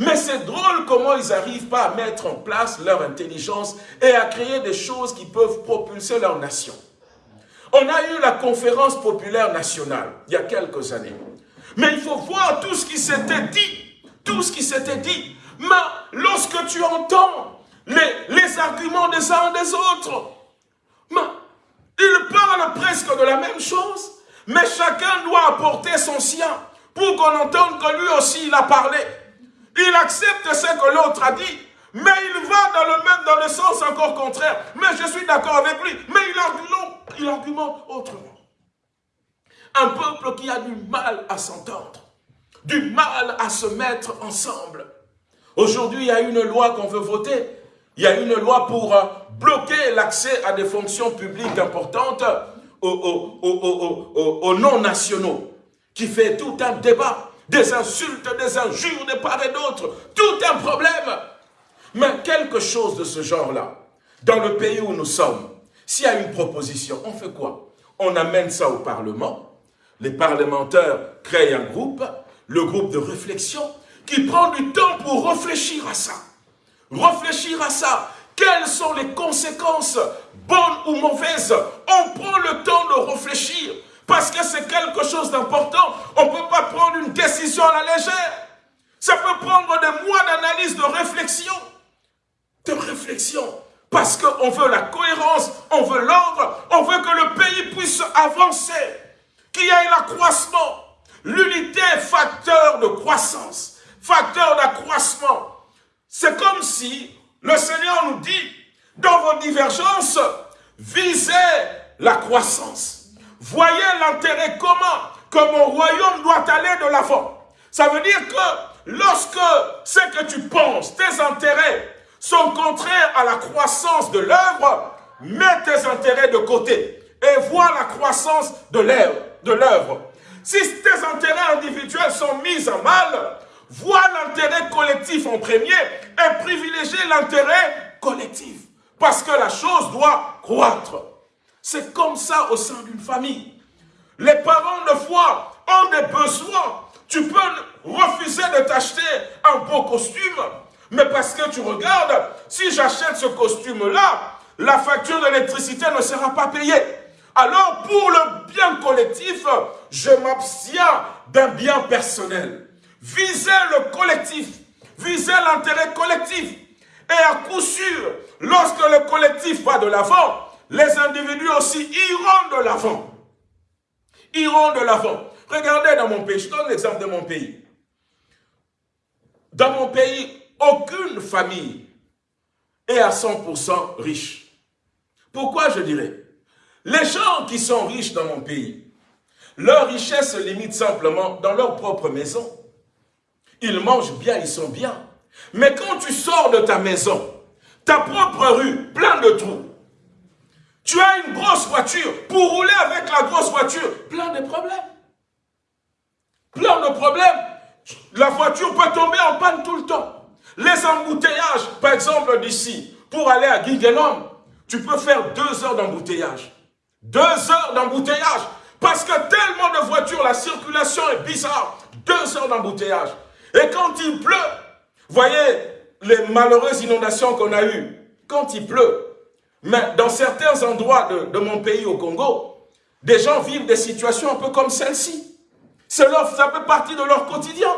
Mais c'est drôle comment ils n'arrivent pas à mettre en place leur intelligence et à créer des choses qui peuvent propulser leur nation. On a eu la conférence populaire nationale il y a quelques années. Mais il faut voir tout ce qui s'était dit. Tout ce qui s'était dit. Mais lorsque tu entends les, arguments des uns des autres, mais ils parlent presque de la même chose. Mais chacun doit apporter son sien pour qu'on entende que lui aussi il a parlé. Il accepte ce que l'autre a dit, mais il va dans le même, dans le sens encore contraire. Mais je suis d'accord avec lui, mais il argumente, autrement. Un peuple qui a du mal à s'entendre, du mal à se mettre ensemble. Aujourd'hui, il y a une loi qu'on veut voter. Il y a une loi pour euh, bloquer l'accès à des fonctions publiques importantes aux, aux non-nationaux, qui fait tout un débat des insultes, des injures de part et d'autre. Tout un problème. Mais quelque chose de ce genre-là, dans le pays où nous sommes, s'il y a une proposition, on fait quoi? On amène ça au Parlement. Les parlementaires créent un groupe, le groupe de réflexion, qui prend du temps pour réfléchir à ça. Réfléchir à ça. Quelles sont les conséquences, bonnes ou mauvaises? On prend le temps de réfléchir parce que c'est quelque chose d'important. On ne peut pas prendre une décision à la légère. Ça peut prendre des mois d'analyse, de réflexion. De réflexion. Parce qu'on veut la cohérence, on veut l'ordre, on veut que le pays puisse avancer, qu'il y ait l'accroissement. L'unité est facteur de croissance, facteur d'accroissement. C'est comme si le Seigneur nous dit, dans vos divergences, visez la croissance. Voyez l'intérêt commun que mon royaume doit aller de l'avant. Ça veut dire que lorsque ce que tu penses, tes intérêts, sont contraires à la croissance de l'œuvre, mets tes intérêts de côté et vois la croissance de l'œuvre. Si tes intérêts individuels sont mis à mal, vois l'intérêt collectif en premier et privilégie l'intérêt collectif. Parce que la chose doit croître. C'est comme ça au sein d'une famille. Les parents de foi ont des besoins. Tu peux refuser de t'acheter un beau costume, mais parce que tu regardes, si j'achète ce costume-là, la facture d'électricité ne sera pas payée. Alors, pour le bien collectif, je m'abstiens d'un bien personnel. Visez le collectif, visez l'intérêt collectif. Et à coup sûr, lorsque le collectif va de l'avant, les individus aussi iront de l'avant. Iront de l'avant. Regardez dans mon pays, je donne l'exemple de mon pays. Dans mon pays, aucune famille est à 100% riche. Pourquoi je dirais? Les gens qui sont riches dans mon pays, leur richesse se limite simplement dans leur propre maison. Ils mangent bien, ils sont bien. Mais quand tu sors de ta maison, ta propre rue, plein de trous, tu as une grosse voiture, pour rouler avec la grosse voiture, plein de problèmes. Plein de problèmes. La voiture peut tomber en panne tout le temps. Les embouteillages, par exemple d'ici, pour aller à Guinguenom, tu peux faire deux heures d'embouteillage. Deux heures d'embouteillage. Parce que tellement de voitures, la circulation est bizarre. Deux heures d'embouteillage. Et quand il pleut, voyez les malheureuses inondations qu'on a eues. Quand il pleut, mais dans certains endroits de, mon pays au Congo, des gens vivent des situations un peu comme celle-ci. Ça fait partie de leur quotidien.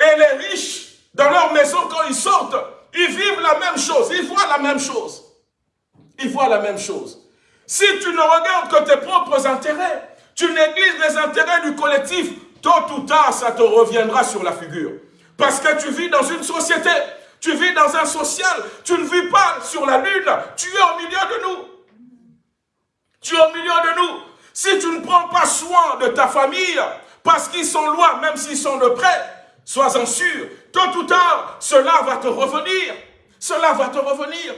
Et les riches dans leur maison, quand ils sortent, ils vivent la même chose, ils voient la même chose. Ils voient la même chose. Si tu ne regardes que tes propres intérêts, tu négliges les intérêts du collectif, tôt ou tard, ça te reviendra sur la figure. Parce que tu vis dans une société, tu vis dans un social, tu ne vis pas sur la lune, tu es au milieu de nous. Tu es au milieu de nous. Si tu ne prends pas soin de ta famille, parce qu'ils sont loin, même s'ils sont de près, sois-en sûr, tôt ou tard, cela va te revenir. Cela va te revenir.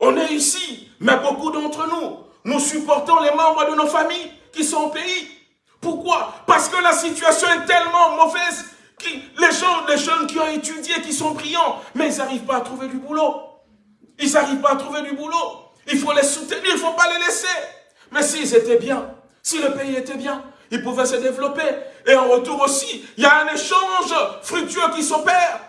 On est ici, mais beaucoup d'entre nous, nous supportons les membres de nos familles qui sont au pays. Pourquoi? Parce que la situation est tellement mauvaise les gens, les jeunes qui ont étudié, qui sont brillants, mais ils n'arrivent pas à trouver du boulot. Ils n'arrivent pas à trouver du boulot. Il faut les soutenir, il ne faut pas les laisser. Mais s'ils étaient bien, si le pays était bien, ils pouvaient se développer. Et en retour aussi, il y a un échange fructueux qui s'opère.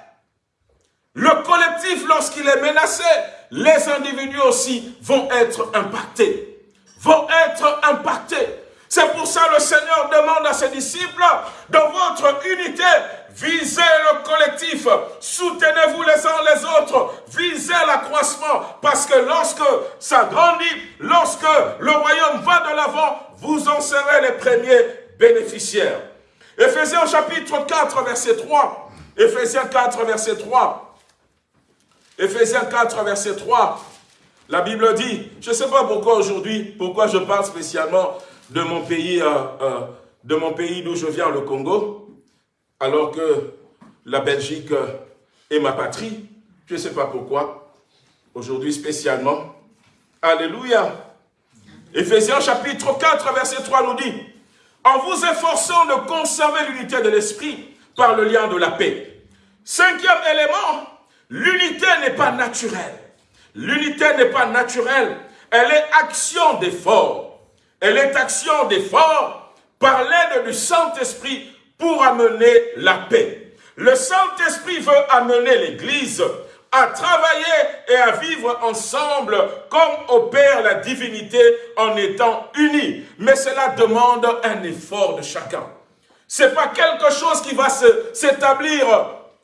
Le collectif, lorsqu'il est menacé, les individus aussi vont être impactés. Vont être impactés. C'est pour ça que le Seigneur demande à ses disciples, dans votre unité, visez le collectif, soutenez-vous les uns les autres, visez l'accroissement, parce que lorsque ça grandit, lorsque le royaume va de l'avant, vous en serez les premiers bénéficiaires. Éphésiens chapitre 4, verset 3. Éphésiens 4, verset 3. Éphésiens 4, verset 3. La Bible dit, je ne sais pas pourquoi aujourd'hui, pourquoi je parle spécialement de mon pays, euh, euh, pays d'où je viens, le Congo, alors que la Belgique est ma patrie. Je ne sais pas pourquoi. Aujourd'hui spécialement. Alléluia. Éphésiens chapitre 4, verset 3 nous dit, en vous efforçant de conserver l'unité de l'esprit par le lien de la paix. Cinquième élément, l'unité n'est pas naturelle. L'unité n'est pas naturelle, elle est action d'effort. Elle est action d'effort par l'aide du Saint-Esprit pour amener la paix. Le Saint-Esprit veut amener l'Église à travailler et à vivre ensemble comme opère la divinité en étant unis. Mais cela demande un effort de chacun. Ce n'est pas quelque chose qui va s'établir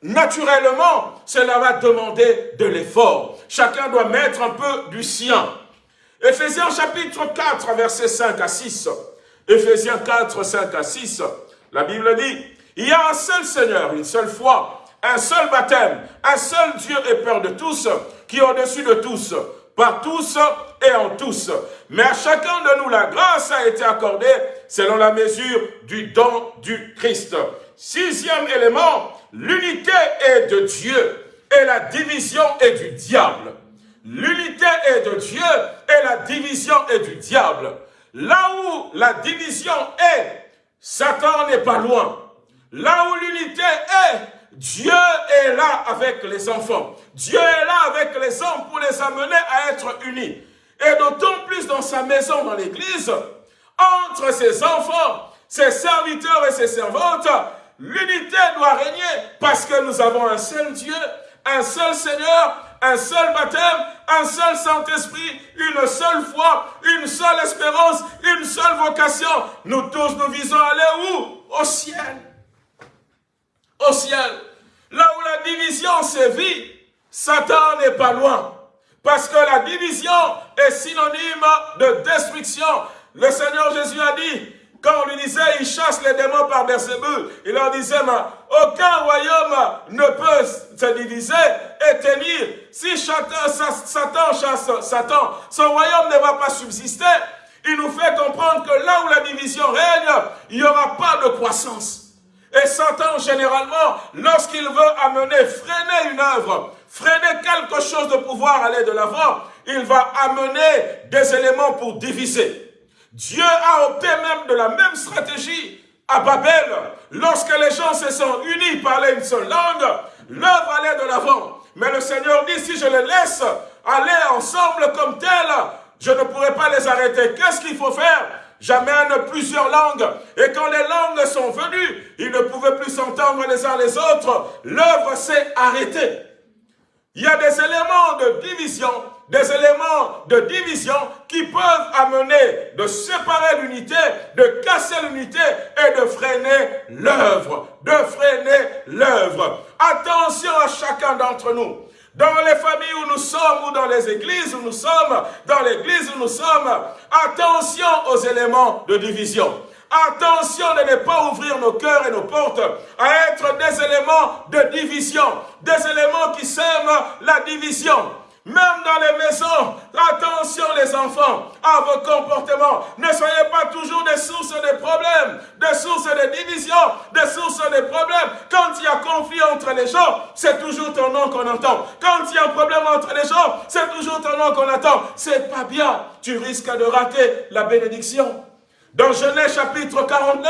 naturellement. Cela va demander de l'effort. Chacun doit mettre un peu du sien. Éphésiens chapitre 4, versets 5 à 6. Éphésiens 4, 5 à 6. La Bible dit, il y a un seul Seigneur, une seule foi, un seul baptême, un seul Dieu et Père de tous, qui est au-dessus de tous, par tous et en tous. Mais à chacun de nous, la grâce a été accordée selon la mesure du don du Christ. Sixième élément, l'unité est de Dieu et la division est du diable. L'unité est de Dieu et la division est du diable. Là où la division est, Satan n'est pas loin. Là où l'unité est, Dieu est là avec les enfants. Dieu est là avec les hommes pour les amener à être unis. Et d'autant plus dans sa maison, dans l'église, entre ses enfants, ses serviteurs et ses servantes, l'unité doit régner parce que nous avons un seul Dieu, un seul Seigneur, un seul baptême, un seul Saint-Esprit, une seule foi, une seule espérance, une seule vocation. Nous tous, nous visons à aller où? Au ciel au ciel. Là où la division sévit, Satan n'est pas loin. Parce que la division est synonyme de destruction. Le Seigneur Jésus a dit, quand on lui disait, il chasse les démons par Bersébul, il leur disait, aucun royaume ne peut se diviser et tenir. Si Satan chasse Satan, son royaume ne va pas subsister. Il nous fait comprendre que là où la division règne, il n'y aura pas de croissance. Et Satan, généralement, lorsqu'il veut amener, freiner une œuvre, freiner quelque chose de pouvoir aller de l'avant, il va amener des éléments pour diviser. Dieu a opté même de la même stratégie à Babel. Lorsque les gens se sont unis, parlaient une seule langue, l'œuvre allait de l'avant. Mais le Seigneur dit, si je les laisse aller ensemble comme tel, je ne pourrai pas les arrêter. Qu'est-ce qu'il faut faire? J'amène plusieurs langues. Et quand les langues sont venues, ils ne pouvaient plus s'entendre les uns les autres. L'œuvre s'est arrêtée. Il y a des éléments de division, des éléments de division qui peuvent amener de séparer l'unité, de casser l'unité et de freiner l'œuvre, de freiner l'œuvre. Attention à chacun d'entre nous. Dans les familles où nous sommes, ou dans les églises où nous sommes, dans l'église où nous sommes, attention aux éléments de division. Attention de ne pas ouvrir nos cœurs et nos portes à être des éléments de division, des éléments qui sèment la division. Même dans les maisons, attention les enfants à vos comportements. Ne soyez pas toujours des sources de problèmes, des sources de division, des sources de problèmes. Quand il y a conflit entre les gens, c'est toujours ton nom qu'on entend. Quand il y a un problème entre les gens, c'est toujours ton nom qu'on entend. C'est pas bien. Tu risques de rater la bénédiction. Dans Genèse chapitre 49,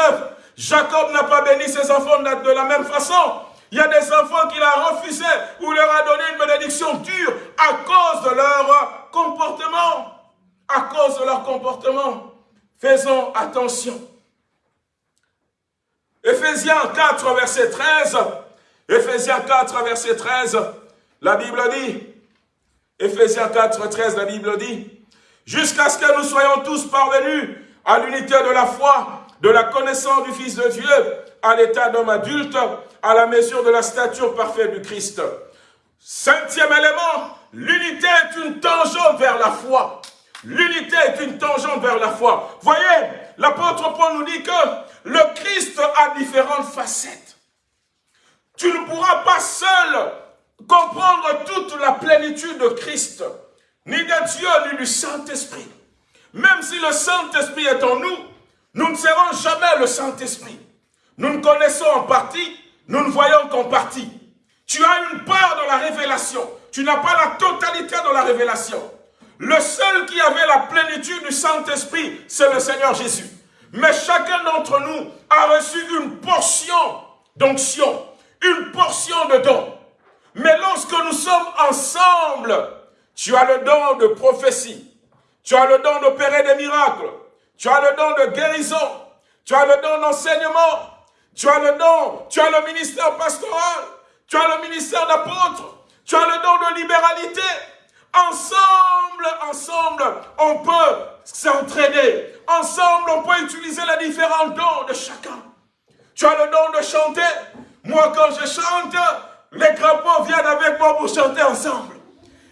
Jacob n'a pas béni ses enfants de la même façon. Il y a des enfants qu'il a refusé ou leur a donné une bénédiction dure à cause de leur comportement. À cause de leur comportement. Faisons attention. Éphésiens 4, verset 13. Éphésiens 4, verset 13. La Bible dit, Éphésiens 4, 13, la Bible dit, jusqu'à ce que nous soyons tous parvenus à l'unité de la foi, de la connaissance du Fils de Dieu, à l'état d'homme adulte, à la mesure de la stature parfaite du Christ. Cinquième élément, l'unité est une tangente vers la foi. L'unité est une tangente vers la foi. Voyez, l'apôtre Paul nous dit que le Christ a différentes facettes. Tu ne pourras pas seul comprendre toute la plénitude de Christ, ni de Dieu, ni du Saint-Esprit. Même si le Saint-Esprit est en nous, nous ne serons jamais le Saint-Esprit. Nous ne connaissons en partie, nous ne voyons qu'en partie. Tu as une part dans la révélation. Tu n'as pas la totalité dans la révélation. Le seul qui avait la plénitude du Saint-Esprit, c'est le Seigneur Jésus. Mais chacun d'entre nous a reçu une portion d'onction, une portion de don. Mais lorsque nous sommes ensemble, tu as le don de prophétie, tu as le don d'opérer des miracles, tu as le don de guérison, tu as le don d'enseignement, tu as le don, tu as le ministère pastoral, tu as le ministère d'apôtre, tu as le don de libéralité. Ensemble, ensemble, on peut s'entraîner. Ensemble, on peut utiliser les différents dons de chacun. Tu as le don de chanter. Moi, quand je chante, les crapauds viennent avec moi pour chanter ensemble.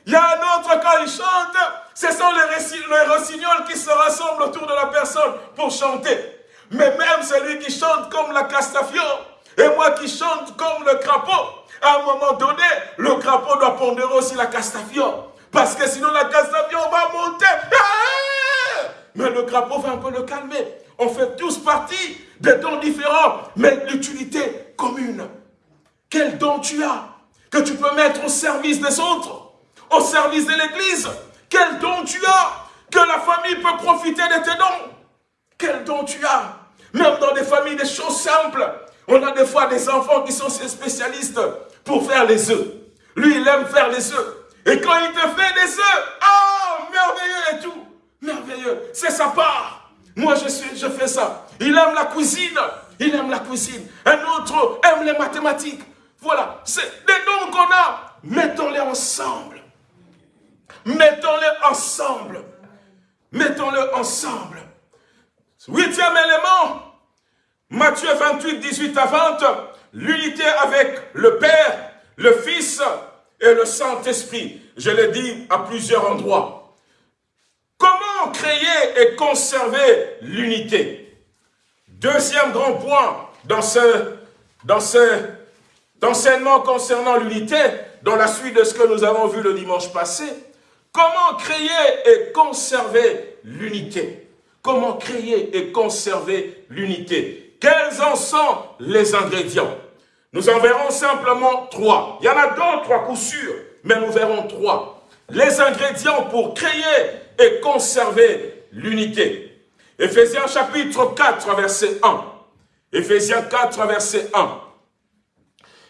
Il y a un autre, quand il chante, ce sont les, les rossignols qui se rassemblent autour de la personne pour chanter. Mais même celui qui chante comme la Castafiore, et moi qui chante comme le crapaud, à un moment donné, le crapaud doit pondérer aussi la Castafiore. Parce que sinon la Castafiore va monter. Ah! Mais le crapaud va un peu le calmer. On fait tous partie des dons différents, mais l'utilité commune. Quel don tu as que tu peux mettre au service des autres, au service de l'Église Quel don tu as que la famille peut profiter de tes dons Quel don tu as Même dans des familles, des choses simples. On a des fois des enfants qui sont spécialistes pour faire les œufs. Lui, il aime faire les œufs. Et quand il te fait des œufs, oh, merveilleux et tout. Merveilleux. C'est sa part. Moi, je, suis, je fais ça. Il aime la cuisine. Il aime la cuisine. Un autre aime les mathématiques. Voilà. C'est des dons qu'on a. Mettons-les ensemble. Mettons-les ensemble. Mettons-les ensemble. Huitième élément. Matthieu 28, 18 à 20. L'unité avec le Père, le Fils et le Saint-Esprit. Je l'ai dit à plusieurs endroits. Comment créer et conserver l'unité? Deuxième grand point dans ce, dans enseignement concernant l'unité, dans la suite de ce que nous avons vu le dimanche passé, comment créer et conserver l'unité? Comment créer et conserver l'unité? Quels en sont les ingrédients? Nous en verrons simplement trois. Il y en a d'autres à coup sûr, mais nous verrons trois. Les ingrédients pour créer et conserver l'unité. Éphésiens chapitre 4, verset 1. Éphésiens 4, verset 1.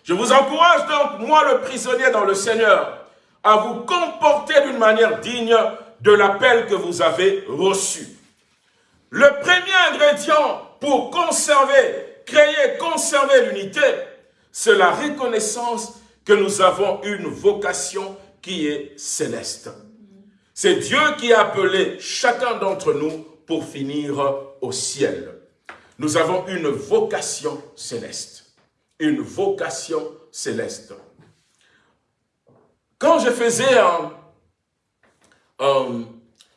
Je vous encourage donc, moi le prisonnier dans le Seigneur, à vous comporter d'une manière digne de l'appel que vous avez reçu. Le premier ingrédient pour conserver, créer, conserver l'unité, c'est la reconnaissance que nous avons une vocation qui est céleste. C'est Dieu qui a appelé chacun d'entre nous pour finir au ciel. Nous avons une vocation céleste. Une vocation céleste. Quand je faisais un,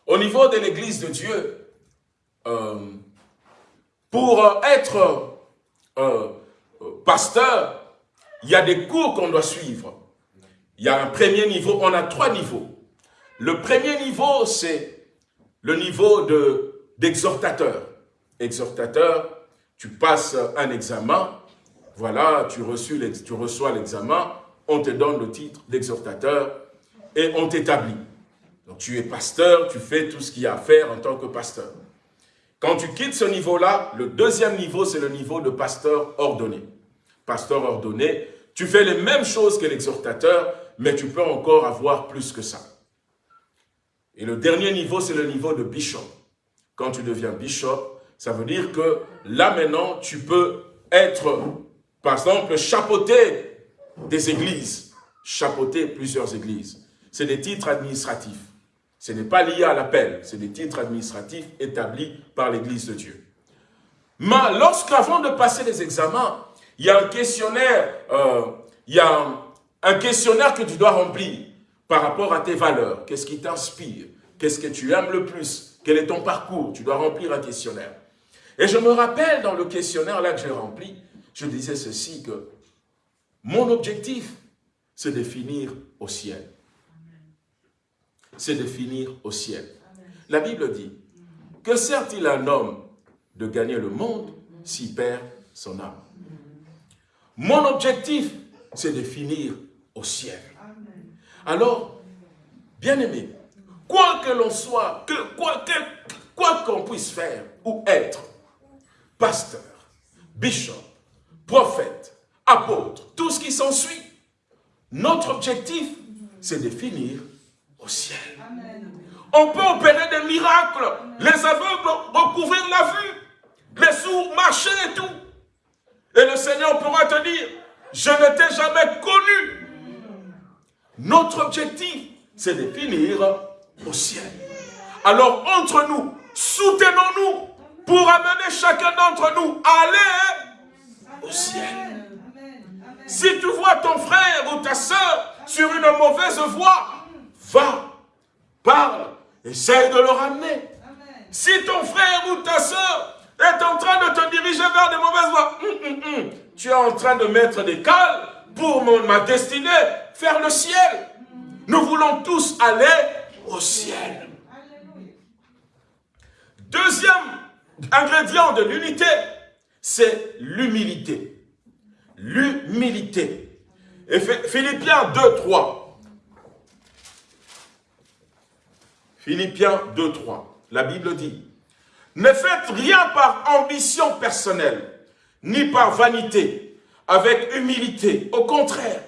au niveau de l'église de Dieu, euh, pour être euh, pasteur, il y a des cours qu'on doit suivre. Il y a un premier niveau, on a trois niveaux. Le premier niveau, c'est le niveau d'exhortateur. exhortateur, tu passes un examen, voilà, tu reçois l'examen, on te donne le titre d'exhortateur et on t'établit. Donc tu es pasteur, tu fais tout ce qu'il y a à faire en tant que pasteur. Quand tu quittes ce niveau-là, le deuxième niveau, c'est le niveau de pasteur ordonné pasteur ordonné, tu fais les mêmes choses que l'exhortateur, mais tu peux encore avoir plus que ça. Et le dernier niveau, c'est le niveau de bishop. Quand tu deviens bishop, ça veut dire que là maintenant, tu peux être, par exemple, chapeauté des églises, chapeauter plusieurs églises. C'est des titres administratifs. Ce n'est pas lié à l'appel, c'est des titres administratifs établis par l'Église de Dieu. Mais lorsqu'avant de passer les examens, il y a un questionnaire, euh, il y a un, questionnaire que tu dois remplir par rapport à tes valeurs. Qu'est-ce qui t'inspire? Qu'est-ce que tu aimes le plus? Quel est ton parcours? Tu dois remplir un questionnaire. Et je me rappelle dans le questionnaire là que j'ai rempli, je disais ceci que mon objectif, c'est de finir au ciel. C'est de finir au ciel. La Bible dit, que sert-il un homme de gagner le monde s'il perd son âme mon objectif, c'est de finir au ciel. Alors, bien aimé, quoi que l'on soit, que, quoi qu'on puisse faire ou être, pasteur, bishop, prophète, apôtre, tout ce qui s'ensuit. Notre objectif, c'est de finir au ciel. On peut opérer des miracles. Les aveugles recouvrir la vue. Les sourds marcher et tout. Et le Seigneur pourra te dire, je ne t'ai jamais connu. Notre objectif, c'est de finir au ciel. Alors, entre nous, soutenons-nous pour amener chacun d'entre nous à aller au ciel. Si tu vois ton frère ou ta soeur sur une mauvaise voie, va, parle, essaye de le ramener. Si ton frère ou ta soeur est en train de te diriger vers des mauvaises voies, hum, hum, hum, tu es en train de mettre des cales pour ma destinée, faire le ciel. Nous voulons tous aller au ciel. Deuxième ingrédient de l'unité, c'est l'humilité. L'humilité. Et Philippiens 2, 3. Philippiens 2, 3. La Bible dit, ne faites rien par ambition personnelle, ni par vanité, avec humilité. Au contraire,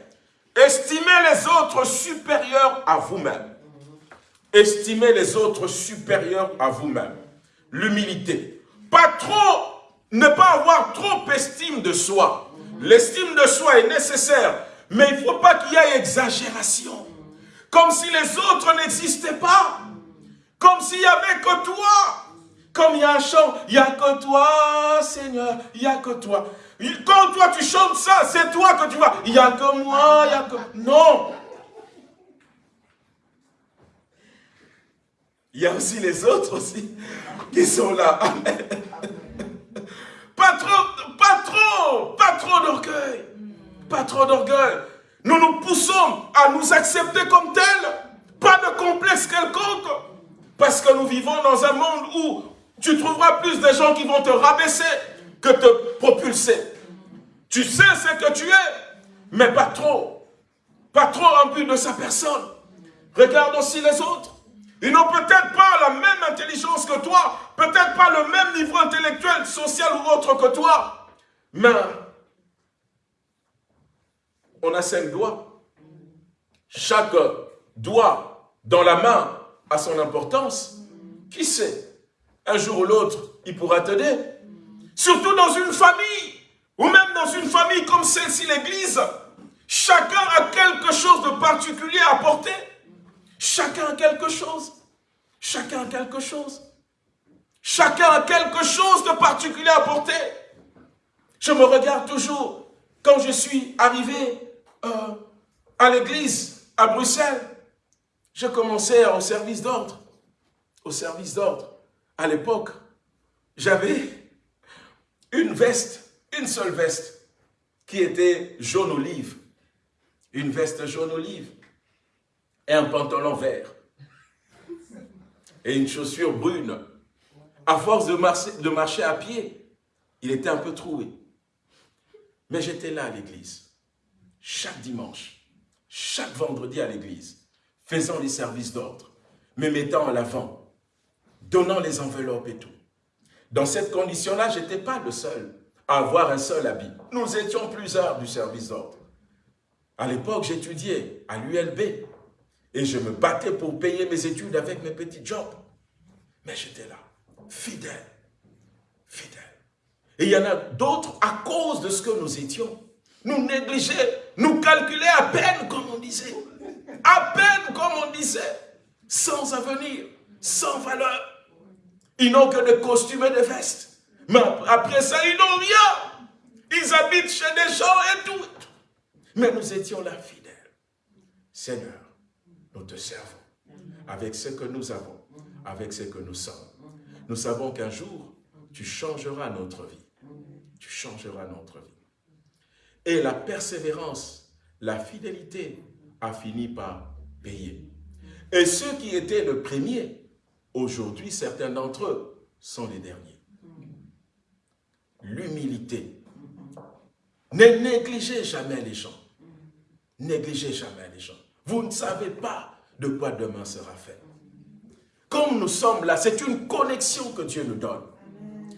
estimez les autres supérieurs à vous-même. Estimez les autres supérieurs à vous-même. L'humilité. Pas trop, ne pas avoir trop estime de soi. L'estime de soi est nécessaire, mais il ne faut pas qu'il y ait exagération. Comme si les autres n'existaient pas. Comme s'il n'y avait que toi. Comme il y a un chant, il n'y a que toi, Seigneur, il n'y a que toi. Quand toi tu chantes ça, c'est toi que tu vois. Il n'y a que moi, il n'y a que... Non Il y a aussi les autres aussi qui sont là. Pas trop, pas trop, pas trop d'orgueil. Pas trop d'orgueil. Nous nous poussons à nous accepter comme tels. Pas de complexe quelconque. Parce que nous vivons dans un monde où tu trouveras plus de gens qui vont te rabaisser que te propulser. Tu sais ce que tu es, mais pas trop. Pas trop rempli de sa personne. Regarde aussi les autres. Ils n'ont peut-être pas la même intelligence que toi, peut-être pas le même niveau intellectuel, social ou autre que toi, mais on a cinq doigts. Chaque doigt dans la main a son importance. Qui sait? Un jour ou l'autre, il pourra t'aider. Surtout dans une famille, ou même dans une famille comme celle-ci, l'église. Chacun a quelque chose de particulier à apporter. Chacun a quelque chose. Chacun a quelque chose. Chacun a quelque chose de particulier à apporter. Je me regarde toujours quand je suis arrivé euh, à l'église à Bruxelles. Je commençais au service d'ordre. Au service d'ordre à l'époque, j'avais une veste, une seule veste, qui était jaune olive. Une veste jaune olive et un pantalon vert et une chaussure brune. À force de marcher, de marcher à pied, il était un peu troué. Mais j'étais là à l'église, chaque dimanche, chaque vendredi à l'église, faisant les services d'ordre, me mettant en avant, donnant les enveloppes et tout. Dans cette condition-là, je n'étais pas le seul à avoir un seul habit. Nous étions plusieurs du service d'ordre. À l'époque, j'étudiais à l'ULB et je me battais pour payer mes études avec mes petits jobs. Mais j'étais là, fidèle, fidèle. Et il y en a d'autres à cause de ce que nous étions. Nous négligeaient, nous calculaient à peine comme on disait. À peine comme on disait, sans avenir, sans valeur. Ils n'ont que des costumes et des vestes. Mais après ça, ils n'ont rien. Ils habitent chez des gens et tout. Mais nous étions là fidèles. Seigneur, nous te servons avec ce que nous avons, avec ce que nous sommes. Nous savons qu'un jour, tu changeras notre vie. Tu changeras notre vie. Et la persévérance, la fidélité a fini par payer. Et ceux qui étaient le premier Aujourd'hui, certains d'entre eux sont les derniers. L'humilité. Ne négligez jamais les gens. Négligez jamais les gens. Vous ne savez pas de quoi demain sera fait. Comme nous sommes là, c'est une connexion que Dieu nous donne.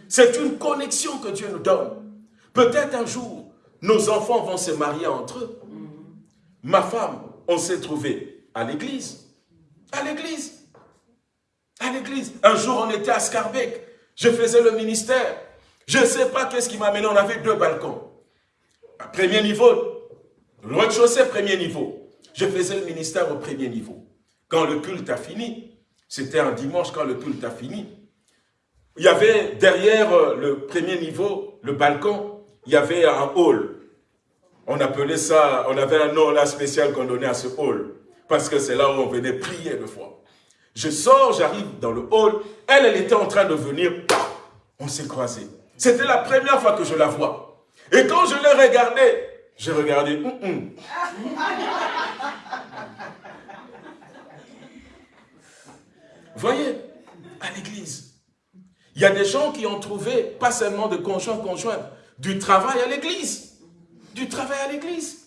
C'est une connexion que Dieu nous donne. Peut-être un jour, nos enfants vont se marier entre eux. Ma femme, on s'est trouvé à l'église. À l'église. À l'église. Un jour, on était à Scarbeck. Je faisais le ministère. Je ne sais pas qu'est-ce qui m'a mené. On avait deux balcons. Premier niveau, le rez-de-chaussée, premier niveau. Je faisais le ministère au premier niveau. Quand le culte a fini, c'était un dimanche quand le culte a fini, il y avait derrière euh, le premier niveau, le balcon, il y avait un hall. On appelait ça, on avait un nom là spécial qu'on donnait à ce hall. Parce que c'est là où on venait prier de fois. Je sors, j'arrive dans le hall. Elle, elle était en train de venir. On s'est croisés. C'était la première fois que je la vois. Et quand je l'ai regardée, j'ai regardé. Hum, hum. Voyez, à l'église, il y a des gens qui ont trouvé, pas seulement de conjoints conjoints, du travail à l'église. Du travail à l'église.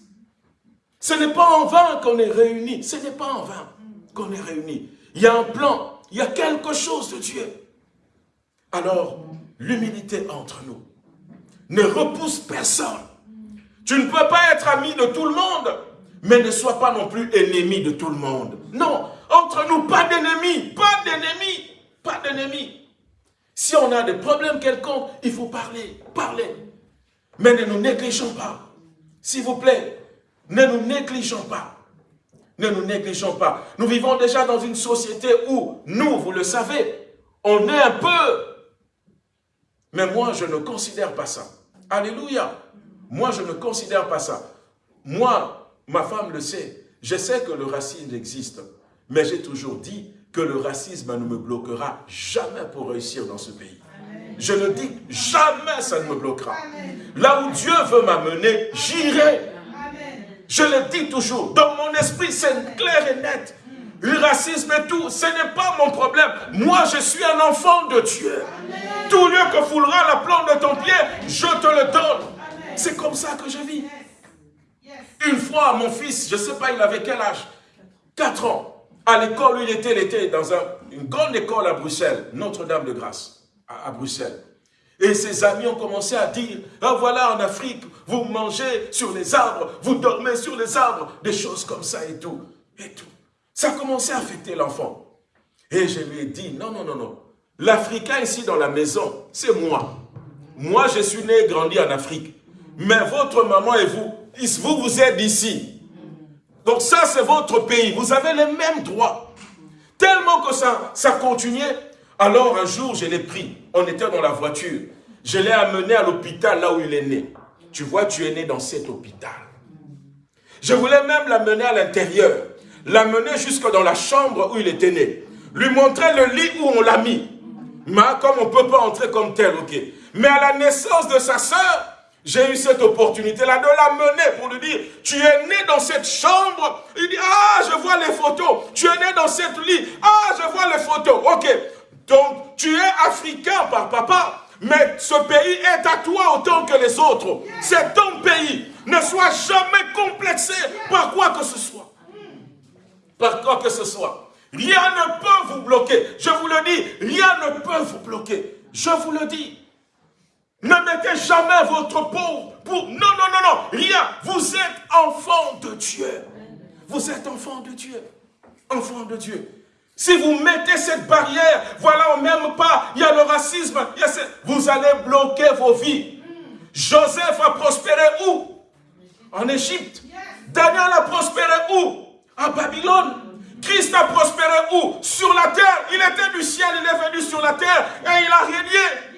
Ce n'est pas en vain qu'on est réunis. Ce n'est pas en vain qu'on est réunis. Il y a un plan. Il y a quelque chose de Dieu. Alors, l'humilité entre nous ne repousse personne. Tu ne peux pas être ami de tout le monde, mais ne sois pas non plus ennemi de tout le monde. Non, entre nous, pas d'ennemis, pas d'ennemis, pas d'ennemis. Si on a des problèmes quelconques, il faut parler, parler. Mais ne nous négligeons pas. S'il vous plaît, ne nous négligeons pas. Ne nous négligeons pas. Nous vivons déjà dans une société où, nous, vous le savez, on est un peu. Mais moi, je ne considère pas ça. Alléluia. Moi, je ne considère pas ça. Moi, ma femme le sait. Je sais que le racisme existe. Mais j'ai toujours dit que le racisme ne me bloquera jamais pour réussir dans ce pays. Je le dis, jamais ça ne me bloquera. Là où Dieu veut m'amener, j'irai. Je le dis toujours, dans mon esprit, c'est clair et net. Le racisme et tout, ce n'est pas mon problème. Moi, je suis un enfant de Dieu. Tout lieu que foulera la plante de ton pied, je te le donne. C'est comme ça que je vis. Une fois, mon fils, je ne sais pas, il avait quel âge? 4 ans. À l'école où il était, il était dans une grande école à Bruxelles, Notre-Dame-de-Grâce, à, Bruxelles. Et ses amis ont commencé à dire, ah voilà en Afrique, vous mangez sur les arbres, vous dormez sur les arbres, des choses comme ça et tout. Et tout. Ça a commencé à affecter l'enfant. Et je lui ai dit, non, non, non, non. L'Africain ici dans la maison, c'est moi. Moi, je suis né et grandi en Afrique. Mais votre maman et vous, vous, vous êtes ici. Donc ça, c'est votre pays. Vous avez les mêmes droits. Tellement que ça, ça continuait. Alors un jour, je l'ai pris. On était dans la voiture. Je l'ai amené à l'hôpital là où il est né. Tu vois, tu es né dans cet hôpital. Je voulais même l'amener à l'intérieur. L'amener jusque dans la chambre où il était né. Lui montrer le lit où on l'a mis. Mais comme on ne peut pas entrer comme tel, ok. Mais à la naissance de sa sœur, j'ai eu cette opportunité-là de l'amener pour lui dire, tu es né dans cette chambre. Il dit, ah, je vois les photos. Tu es né dans cette lit. Ah, je vois les photos. Ok. Donc, tu es africain par papa. Mais ce pays est à toi autant que les autres. C'est ton pays. Ne sois jamais complexé par quoi que ce soit. Par quoi que ce soit. Rien ne peut vous bloquer. Je vous le dis, rien ne peut vous bloquer. Je vous le dis. Ne mettez jamais votre peau pour... Non, non, non, non, rien. Vous êtes enfant de Dieu. Vous êtes enfant de Dieu. Enfant de Dieu. Si vous mettez cette barrière, voilà, on même pas, il y a le racisme, vous allez bloquer vos vies. Joseph a prospéré où? En Égypte. Daniel a prospéré où? À Babylone. Christ a prospéré où? Sur la terre. Il était du ciel, il est venu sur la terre et il a régné.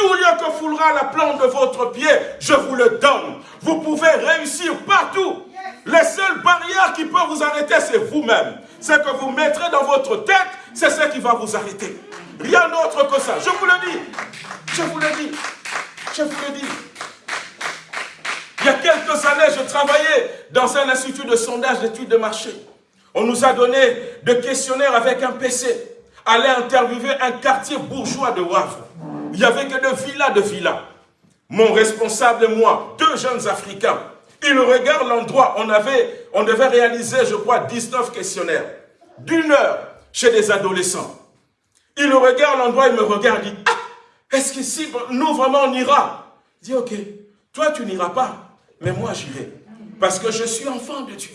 Tout lieu que foulera la plante de votre pied, je vous le donne. Vous pouvez réussir partout. Les seules barrières qui peuvent vous arrêter, c'est vous-même. Ce que vous mettrez dans votre tête, c'est ce qui va vous arrêter. Rien d'autre que ça. Je vous le dis. Je vous le dis. Je vous le dis. Il y a quelques années, je travaillais dans un institut de sondage d'études de marché. On nous a donné des questionnaires avec un PC. Aller interviewer un quartier bourgeois de Wavre. Il n'y avait que de villas de villas. Mon responsable et moi, deux jeunes Africains, ils regardent l'endroit. On, on devait réaliser, je crois, 19 questionnaires. D'une heure chez des adolescents. Ils regardent l'endroit, ils me regardent, ils disent, ah, est-ce qu'ici, nous vraiment on ira? Je dis, ok. toi tu n'iras pas, mais moi j'irai. Parce que je suis enfant de Dieu.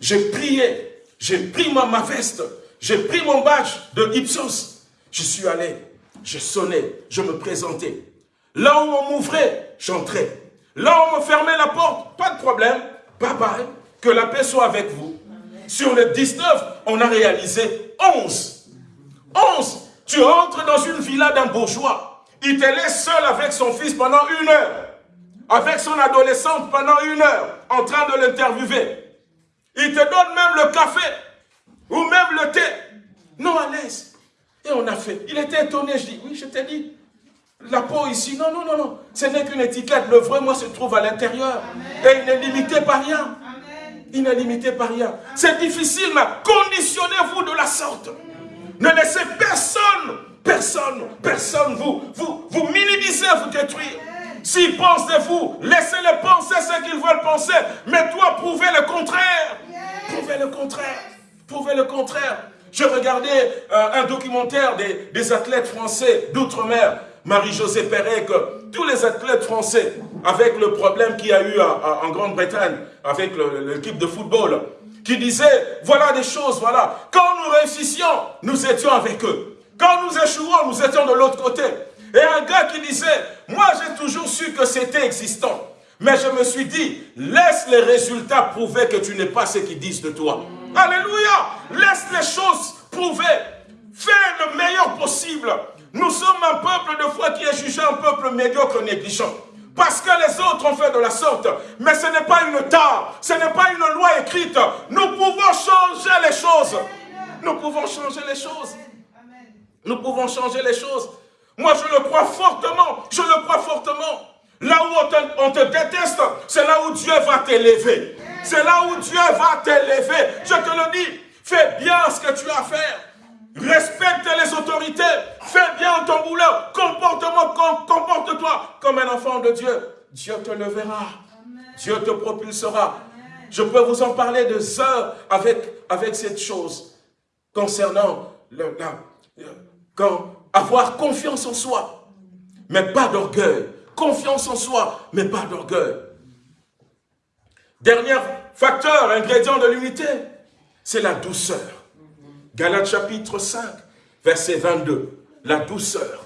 J'ai prié, j'ai pris ma, ma veste, j'ai pris mon badge de Ipsos. Je suis allé, je sonnais, je me présentais. Là où on m'ouvrait, j'entrais. Là où on me fermait la porte, pas de problème. Bye bye. Que la paix soit avec vous. Sur les 19, on a réalisé 11. 11. Tu entres dans une villa d'un bourgeois. Il te laisse seul avec son fils pendant une heure. Avec son adolescente pendant une heure, en train de l'interviewer. Il te donne même le café, ou même le thé. Non, à l'aise. Et on a fait. Il était étonné, je dis, oui, je t'ai dit. La peau ici, non, non, non, non. Ce n'est qu'une étiquette. Le vrai, moi, se trouve à l'intérieur. Et il n'est limité par rien. Il n'est limité par rien. C'est difficile, mais conditionnez-vous de la sorte. Ne laissez personne, personne, personne vous, vous, vous minimiser, vous détruire. S'ils pensent de vous, laissez-les penser ce qu'ils veulent penser. Mais toi, prouvez le contraire. Prouvez le contraire. Prouvez le contraire. Je regardais euh, un documentaire des, athlètes français d'outre-mer, Marie-Josée Perret, que tous les athlètes français, avec le problème qu'il y a eu en Grande-Bretagne, avec l'équipe de football, qui disait, voilà des choses, voilà. Quand nous réussissions, nous étions avec eux. Quand nous échouons, nous étions de l'autre côté. Et un gars qui disait, moi j'ai toujours su que c'était existant. Mais je me suis dit, laisse les résultats prouver que tu n'es pas ce qu'ils disent de toi. Alléluia Laisse les choses prouver. Fais le meilleur possible. Nous sommes un peuple de foi qui est jugé un peuple médiocre, négligent. Parce que les autres ont fait de la sorte. Mais ce n'est pas une tare, ce n'est pas une loi écrite. Nous pouvons changer les choses. Nous pouvons changer les choses. Nous pouvons changer les choses. Moi, je le crois fortement. Je le crois fortement. Là où on te, déteste, c'est là où Dieu va t'élever. C'est là où Dieu va t'élever. Je te le dis, fais bien ce que tu as à faire. Respecte les autorités. Fais bien ton boulot. Comporte-toi comme un enfant de Dieu. Dieu te levera. Dieu te propulsera. Je peux vous en parler de heures avec, avec cette chose concernant le, quand avoir confiance en soi, mais pas d'orgueil. Confiance en soi, mais pas d'orgueil. Dernier facteur, ingrédient de l'unité, c'est la douceur. Galates chapitre 5, verset 22. La douceur.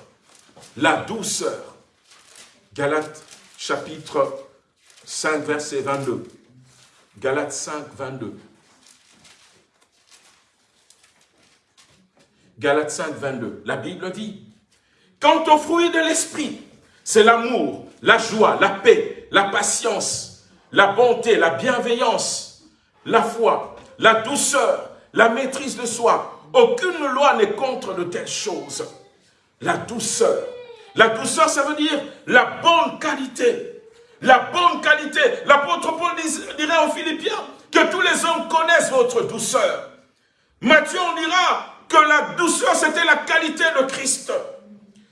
La douceur. Galates chapitre 5, verset 22. Galates 5, 22. Galates 5, 22. La Bible dit, Quant au fruit de l'esprit, c'est l'amour, la joie, la paix, la patience, la bonté, la bienveillance, la foi, la douceur, la maîtrise de soi. Aucune loi n'est contre de telles choses. La douceur. La douceur, ça veut dire la bonne qualité. La bonne qualité. L'apôtre Paul dirait aux Philippiens que tous les hommes connaissent votre douceur. Matthieu, on dira que la douceur, c'était la qualité de Christ.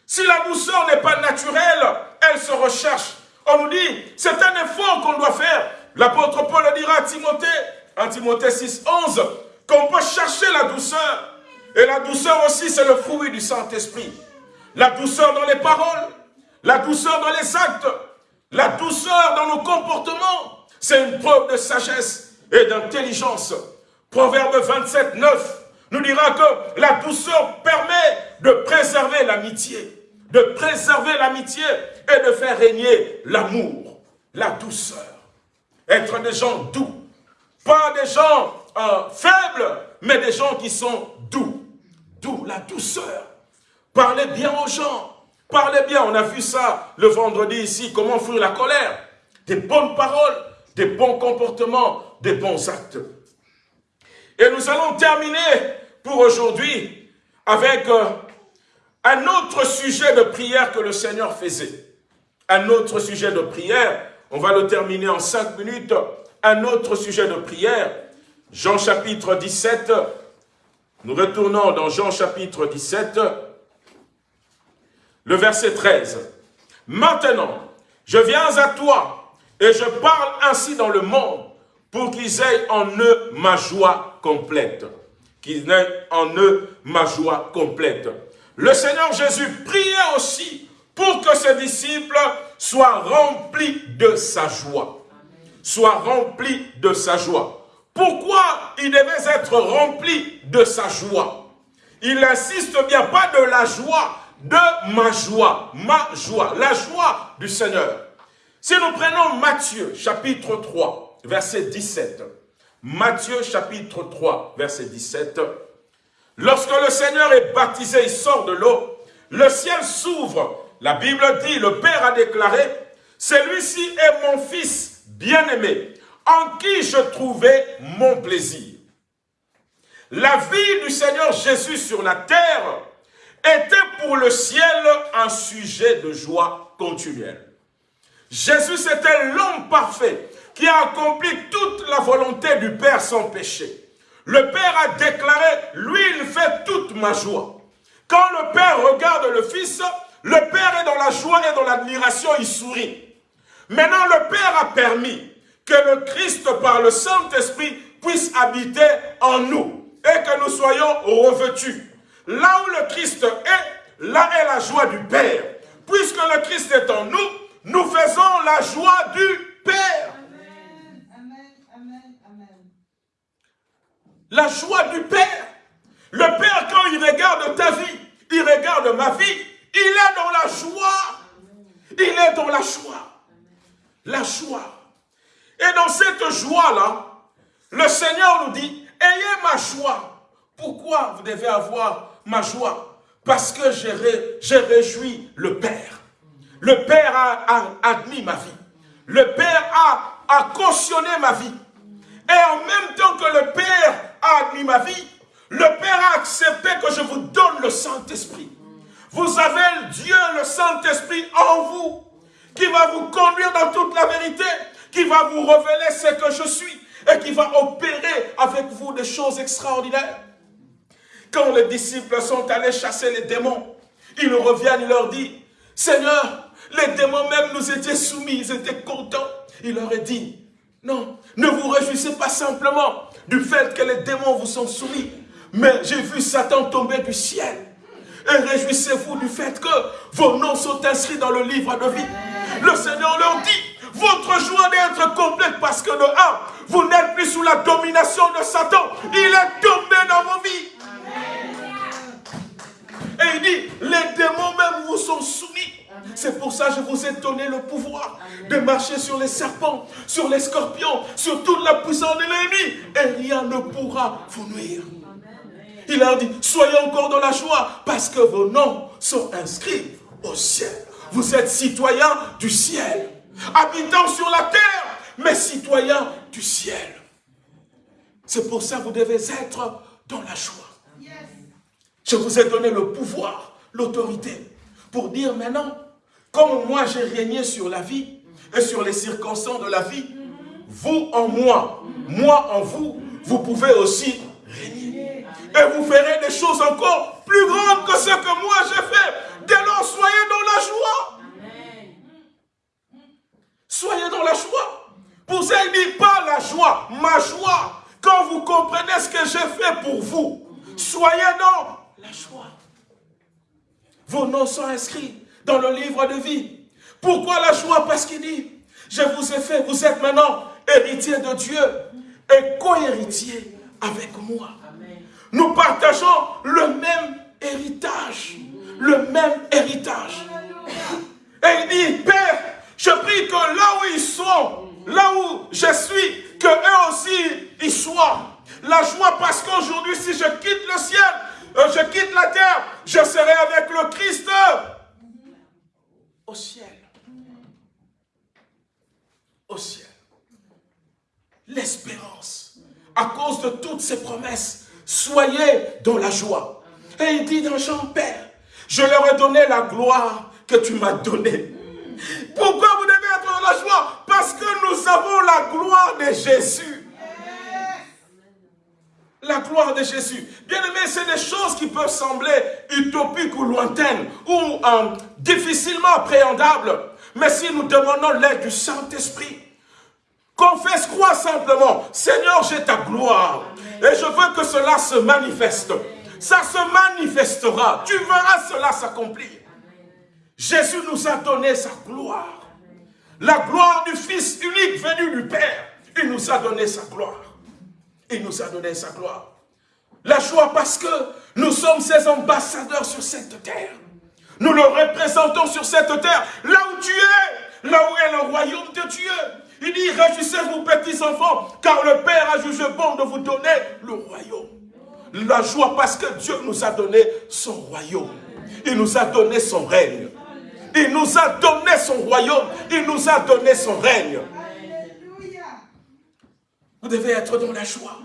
Si la douceur n'est pas naturelle, elle se recherche. On nous dit, c'est un effort qu'on doit faire. L'apôtre Paul le dira à Timothée, en Timothée 6, 11, qu'on peut chercher la douceur. Et la douceur aussi, c'est le fruit du Saint-Esprit. La douceur dans les paroles, la douceur dans les actes, la douceur dans nos comportements. C'est une preuve de sagesse et d'intelligence. Proverbe 27, 9 nous dira que la douceur permet de préserver l'amitié, de préserver l'amitié et de faire régner l'amour, la douceur. Être des gens doux, pas des gens euh, faibles, mais des gens qui sont doux. Doux, la douceur. Parlez bien aux gens, parlez bien. On a vu ça le vendredi ici, comment fuir la colère. Des bonnes paroles, des bons comportements, des bons actes. Et nous allons terminer pour aujourd'hui avec euh, un autre sujet de prière que le Seigneur faisait. Un autre sujet de prière, on va le terminer en cinq minutes. Un autre sujet de prière, Jean chapitre 17. Nous retournons dans Jean chapitre 17, le verset 13. Maintenant, je viens à toi et je parle ainsi dans le monde pour qu'ils aient en eux ma joie complète. Qu'ils aient en eux ma joie complète. Le Seigneur Jésus priait aussi pour que ses disciples soit rempli de sa joie. Soit rempli de sa joie. Pourquoi il devait être rempli de sa joie? Il insiste bien pas de la joie, de ma joie, ma joie, la joie du Seigneur. Si nous prenons Matthieu chapitre 3, verset 17, Matthieu chapitre 3, verset 17, lorsque le Seigneur est baptisé, il sort de l'eau, le ciel s'ouvre. La Bible dit, le Père a déclaré, celui-ci est mon fils bien-aimé, en qui je trouvais mon plaisir. La vie du Seigneur Jésus sur la terre était pour le ciel un sujet de joie continuelle. Jésus, c'était l'homme parfait qui a accompli toute la volonté du Père sans péché. Le Père a déclaré, lui, il fait toute ma joie. Quand le Père regarde le Fils, le Père est dans la joie et dans l'admiration, il sourit. Maintenant, le Père a permis que le Christ, par le Saint-Esprit, puisse habiter en nous et que nous soyons revêtus. Là où le Christ est, là est la joie du Père. Puisque le Christ est en nous, nous faisons la joie du Père. La joie du Père. Le Père, quand il regarde ta vie, il regarde ma vie, il est dans la joie. Il est dans la joie. La joie. Et dans cette joie-là, le Seigneur nous dit, ayez ma joie. Pourquoi vous devez avoir ma joie? Parce que j'ai réjoui le Père. Le Père a, admis ma vie. Le Père a, cautionné ma vie. Et en même temps que le Père a ma vie, le Père a accepté que je vous donne le Saint-Esprit. Vous avez Dieu, le Saint-Esprit en vous, qui va vous conduire dans toute la vérité, qui va vous révéler ce que je suis et qui va opérer avec vous des choses extraordinaires. Quand les disciples sont allés chasser les démons, ils reviennent, ils leur disent, Seigneur, les démons même nous étaient soumis, ils étaient contents. Il leur a dit, non, ne vous réjouissez pas simplement du fait que les démons vous sont soumis, mais j'ai vu Satan tomber du ciel. Et réjouissez-vous du fait que vos noms sont inscrits dans le livre de vie. Le Seigneur leur dit, votre joie doit être complète parce que de un, vous n'êtes plus sous la domination de Satan. Il est tombé dans vos vies. Et il dit, les démons même vous sont soumis. C'est pour ça que je vous ai donné le pouvoir de marcher sur les serpents, sur les scorpions, sur toute la puissance de l'ennemi. Et rien ne pourra vous nuire. Il leur dit, soyez encore dans la joie parce que vos noms sont inscrits au ciel. Vous êtes citoyens du ciel, habitant sur la terre, mais citoyens du ciel. C'est pour ça que vous devez être dans la joie. Je vous ai donné le pouvoir, l'autorité, pour dire maintenant, comme moi j'ai régné sur la vie et sur les circonstances de la vie, vous en moi, moi en vous, vous pouvez aussi régner. Et vous ferez des choses encore plus grandes que ce que moi j'ai fait. Dès lors, soyez dans la joie. Soyez dans la joie. Pour ça, pas la joie, ma joie. Quand vous comprenez ce que j'ai fait pour vous, soyez dans la joie. Vos noms sont inscrits dans le livre de vie. Pourquoi la joie? Parce qu'il dit, je vous ai fait, vous êtes maintenant héritier de Dieu et co-héritier avec moi. Nous partageons le même héritage. Le même héritage. Et il dit, Père, je prie que là où ils sont, là où je suis, que eux aussi y soient. La joie parce qu'aujourd'hui, si je quitte le ciel, euh, je quitte la terre, je serai avec le Christ au ciel. Au ciel. L'espérance. À cause de toutes ces promesses, soyez dans la joie. Et il dit dans Jean Père, je leur ai donné la gloire que tu m'as donnée. Pourquoi vous devez être dans la joie? Parce que nous avons la gloire de Jésus la gloire de Jésus. Bien aimé, c'est des choses qui peuvent sembler utopiques ou lointaines ou euh, difficilement appréhendables. Mais si nous demandons l'aide du Saint-Esprit, confesse, crois simplement, Seigneur, j'ai ta gloire. Et je veux que cela se manifeste. Ça se manifestera. Tu verras cela s'accomplir. Jésus nous a donné sa gloire. La gloire du Fils unique venu du Père. Il nous a donné sa gloire. Il nous a donné sa gloire. La joie parce que nous sommes ses ambassadeurs sur cette terre. Nous le représentons sur cette terre, là où tu es, là où est le royaume de Dieu. Il dit, réjouissez-vous petits enfants, car le Père a jugé bon de vous donner le royaume. La joie parce que Dieu nous a donné son royaume. Il nous a donné son règne. Il nous a donné son royaume. Il nous a donné son règne. Vous devez être dans la joie.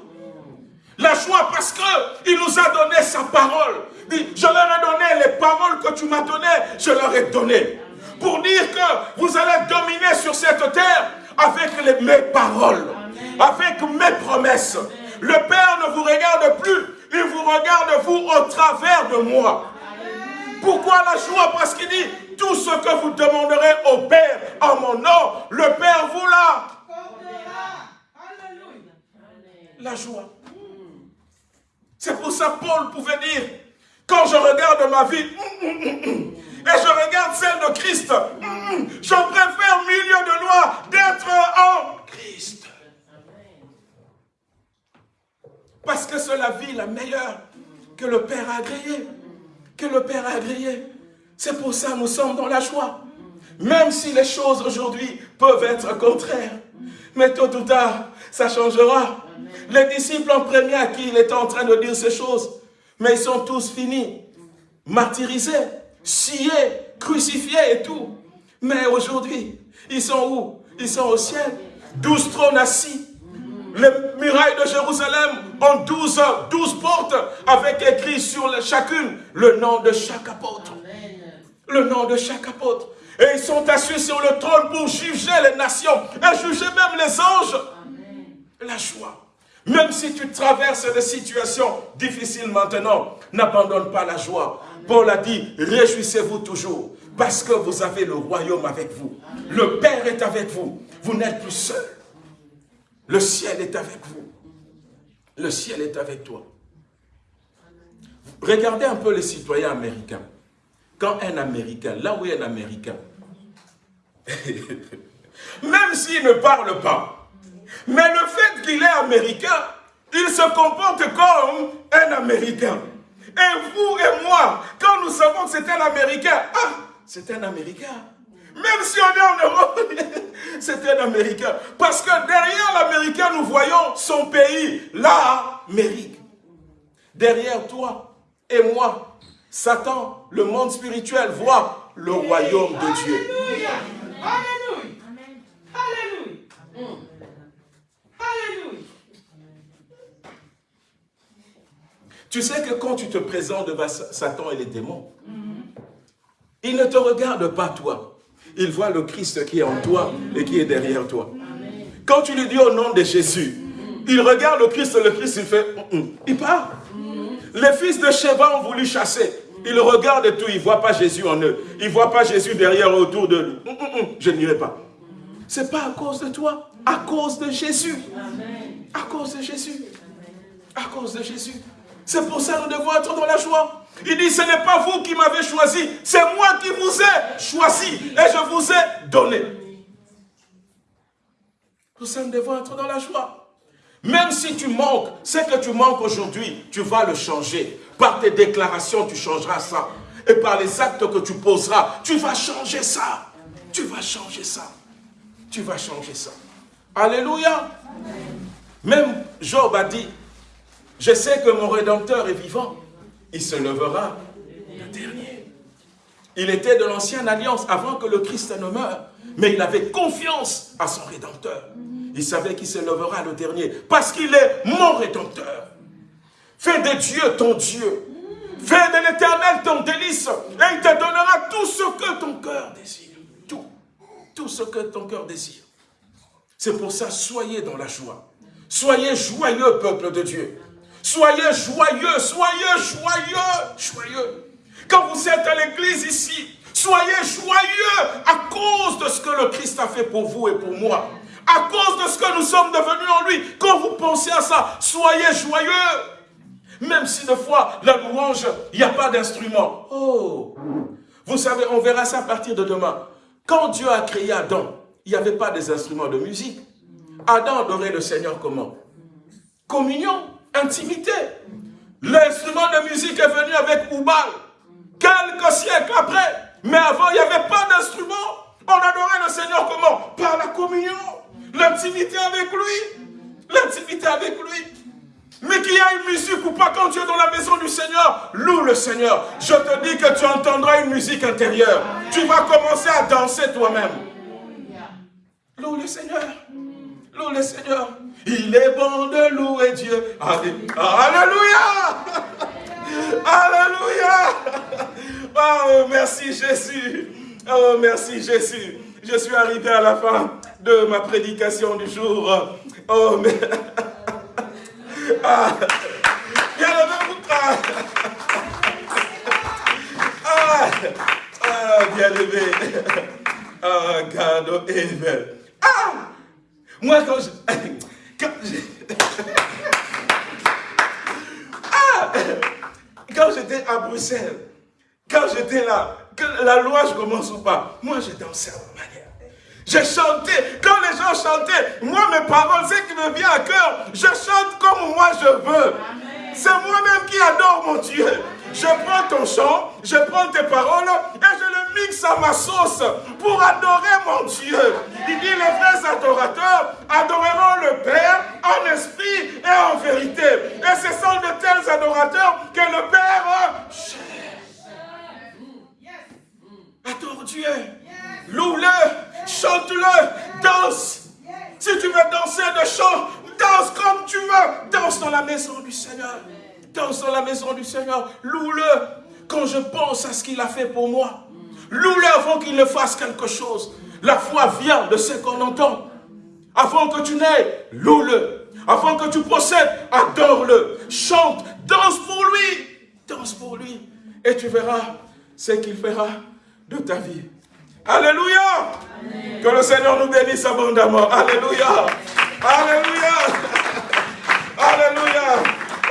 La joie parce qu'il nous a donné sa parole. je leur ai donné les paroles que tu m'as données, je leur ai donné. Pour dire que vous allez dominer sur cette terre avec mes paroles, avec mes promesses. Le Père ne vous regarde plus, il vous regarde vous au travers de moi. Pourquoi la joie? Parce qu'il dit, tout ce que vous demanderez au Père en mon nom, le Père vous l'a. La joie. C'est pour ça Paul pouvait dire, quand je regarde ma vie, et je regarde celle de Christ, je préfère milieu de loi d'être en Christ. Parce que c'est la vie la meilleure que le Père a agréée. Que le Père a agréée. C'est pour ça que nous sommes dans la joie. Même si les choses aujourd'hui peuvent être contraires. Mais tôt ou tard, ça changera. Les disciples en premier à qui il était en train de dire ces choses, mais ils sont tous finis, martyrisés, sciés, crucifiés et tout. Mais aujourd'hui, ils sont où? Ils sont au ciel. Douze trônes assis. Les murailles de Jérusalem ont douze, portes avec écrit sur chacune le nom de chaque apôtre. Le nom de chaque apôtre. Et ils sont assis sur le trône pour juger les nations et juger même les anges. La joie. Même si tu traverses des situations difficiles maintenant, n'abandonne pas la joie. Paul a dit, réjouissez-vous toujours, parce que vous avez le royaume avec vous. Le Père est avec vous. Vous n'êtes plus seul. Le ciel est avec vous. Le ciel est avec toi. Regardez un peu les citoyens américains. Quand un Américain, là où est un Américain, même s'il ne parle pas, mais le fait qu'il est américain, il se comporte comme un américain. Et vous et moi, quand nous savons que c'est un américain, ah, c'est un américain. Même si on est en Europe, c'est un américain. Parce que derrière l'américain, nous voyons son pays, l'Amérique. Derrière toi et moi, Satan, le monde spirituel, voit le royaume de Dieu. Alléluia. Alléluia. Tu sais que quand tu te présentes devant Satan et les démons, il ne te regarde pas toi. Il voit le Christ qui est en toi et qui est derrière toi. Quand tu lui dis au nom de Jésus, il regarde le Christ, le Christ, il fait, mm, mm. il part. Les fils de Sheba ont voulu chasser. Ils regardent tout, ils ne voient pas Jésus en eux. Ils ne voient pas Jésus derrière, autour de lui. Mm, je n'irai pas. Ce n'est pas à cause de toi, à cause de Jésus. À cause de Jésus. À cause de Jésus. C'est pour ça que nous devons être dans la joie. Il dit, ce n'est pas vous qui m'avez choisi, c'est moi qui vous ai choisi et je vous ai donné. Pour ça, nous devons être dans la joie. Même si tu manques, ce que tu manques aujourd'hui, tu vas le changer. Par tes déclarations, tu changeras ça. Et par les actes que tu poseras, tu vas changer ça. Tu vas changer ça. Tu vas changer ça. Alléluia. Même Job a dit, je sais que mon Rédempteur est vivant. Il se levera le dernier. Il était de l'ancienne alliance avant que le Christ ne meure. Mais il avait confiance à son Rédempteur. Il savait qu'il se levera le dernier. Parce qu'il est mon Rédempteur. Fais de Dieu ton Dieu. Fais de l'éternel ton délice. Et il te donnera tout ce que ton cœur désire. Tout. Tout ce que ton cœur désire. C'est pour ça, soyez dans la joie. Soyez joyeux, peuple de Dieu. Soyez joyeux, soyez joyeux, joyeux. Quand vous êtes à l'église ici, soyez joyeux à cause de ce que le Christ a fait pour vous et pour moi. À cause de ce que nous sommes devenus en lui. Quand vous pensez à ça, soyez joyeux. Même si des fois, la louange, il n'y a pas d'instrument. Oh Vous savez, on verra ça à partir de demain. Quand Dieu a créé Adam, il n'y avait pas des instruments de musique. Adam adorait le Seigneur comment? Communion, intimité. L'instrument de musique est venu avec Oubal, quelques siècles après. Mais avant, il n'y avait pas d'instrument. On adorait le Seigneur comment? Par la communion, l'intimité avec lui. L'intimité avec lui. Mais qu'il y a une musique ou pas, quand tu es dans la maison du Seigneur, loue le Seigneur. Je te dis que tu entendras une musique intérieure. Tu vas commencer à danser toi-même. Loue le Seigneur. Loue le Seigneur. Il est bon de louer Dieu. Alléluia. Alléluia. Oh, merci Jésus. Oh, merci Jésus. Je suis arrivé à la fin de ma prédication du jour. Oh, mais... Ah, ah, ah, bien levé. Ah, God, amen. Ah, moi quand je... Quand ah, quand j'étais à Bruxelles, quand j'étais là, que la loi je commence ou pas, moi je dansais à ma manière. J'ai chanté, quand les gens chantaient, moi mes paroles, c'est qui me vient à cœur, je chante comme moi je veux. C'est moi-même qui adore mon Dieu. Je prends ton chant, je prends tes paroles et je le mixe à ma sauce pour adorer mon Dieu. Il dit les vrais adorateurs adoreront le Père en esprit et en vérité. Et ce sont de tels adorateurs que le Père Adore Dieu. Loue-le, chante-le, danse. Si tu veux danser de chant, danse comme tu veux. Danse dans la maison du Seigneur. Danse dans la maison du Seigneur. Loue-le quand je pense à ce qu'il a fait pour moi. Loue-le avant qu'il ne fasse quelque chose. La foi vient de ce qu'on entend. Avant que tu n'aies, loue-le. Avant que tu procèdes, adore-le. Chante, danse pour lui. Danse pour lui. Et tu verras ce qu'il fera de ta vie. Alléluia. Que le Seigneur nous bénisse abondamment. Alléluia. Alléluia. Alléluia.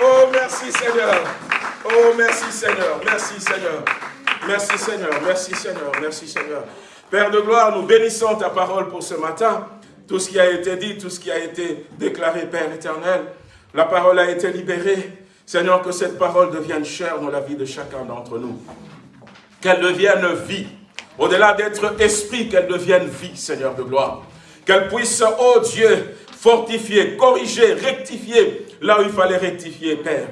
Oh, merci Seigneur. Oh, merci Seigneur. Merci Seigneur. Merci Seigneur. Merci Seigneur. Merci Seigneur. Père de gloire, nous bénissons ta parole pour ce matin. Tout ce qui a été dit, tout ce qui a été déclaré, Père éternel, la parole a été libérée. Seigneur, que cette parole devienne chère dans la vie de chacun d'entre nous. Qu'elle devienne vie. Au-delà d'être esprit, qu'elle devienne vie, Seigneur de gloire. Qu'elle puisse, oh Dieu, fortifier, corriger, rectifier là où il fallait rectifier, Père.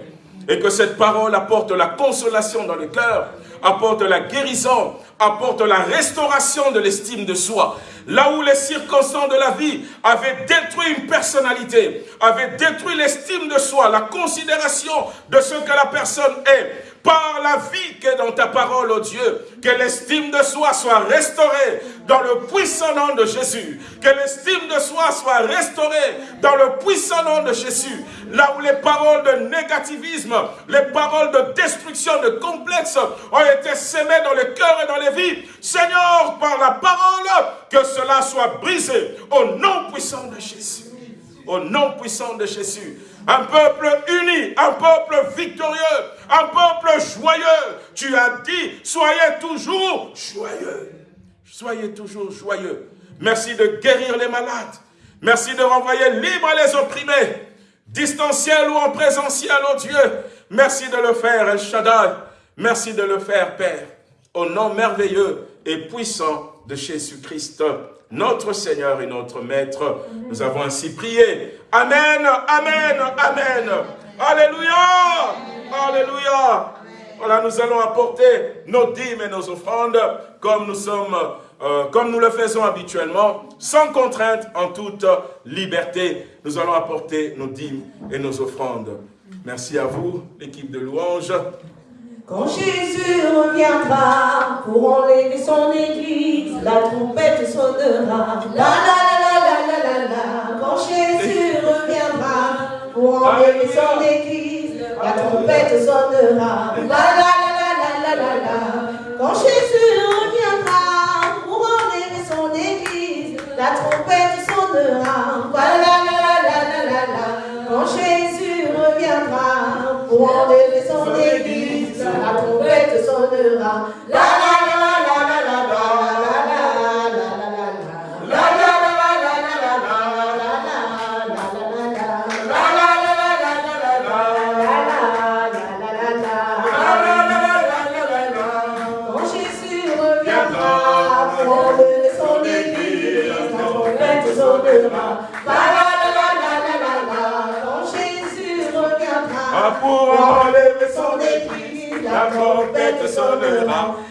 Et que cette parole apporte la consolation dans le cœur, apporte la guérison, apporte la restauration de l'estime de soi. Là où les circonstances de la vie avaient détruit une personnalité, avaient détruit l'estime de soi, la considération de ce que la personne est, par la vie qui est dans ta parole, oh Dieu, que l'estime de soi soit restaurée dans le puissant nom de Jésus. Que l'estime de soi soit restaurée dans le puissant nom de Jésus. Là où les paroles de négativisme, les paroles de destruction, de complexe ont été sémées dans les cœurs et dans les vies. Seigneur, par la parole, que cela soit brisé au nom puissant de Jésus. Au nom puissant de Jésus un peuple uni, un peuple victorieux, un peuple joyeux. Tu as dit, soyez toujours joyeux. Soyez toujours joyeux. Merci de guérir les malades. Merci de renvoyer libre les opprimés, distanciel ou en présentiel, oh Dieu. Merci de le faire, El Shaddai. Merci de le faire, Père. Au nom merveilleux et puissant de Jésus-Christ notre Seigneur et notre Maître. Nous avons ainsi prié. Amen, Amen, Amen. Alléluia, Alléluia. Voilà, nous allons apporter nos dîmes et nos offrandes comme nous sommes, euh, comme nous le faisons habituellement, sans contrainte, en toute liberté. Nous allons apporter nos dîmes et nos offrandes. Merci à vous, l'équipe de louanges. Quand Jésus reviendra pour enlever son église, la trompette sonnera. La la la la la la la Quand Jésus reviendra pour enlever son église, la trompette sonnera. La la la la la la la Quand Jésus reviendra pour enlever son église, la trompette sonnera. La la la la la la la Quand Jésus reviendra pour enlever son église la trompette sonnera. La sonnera. La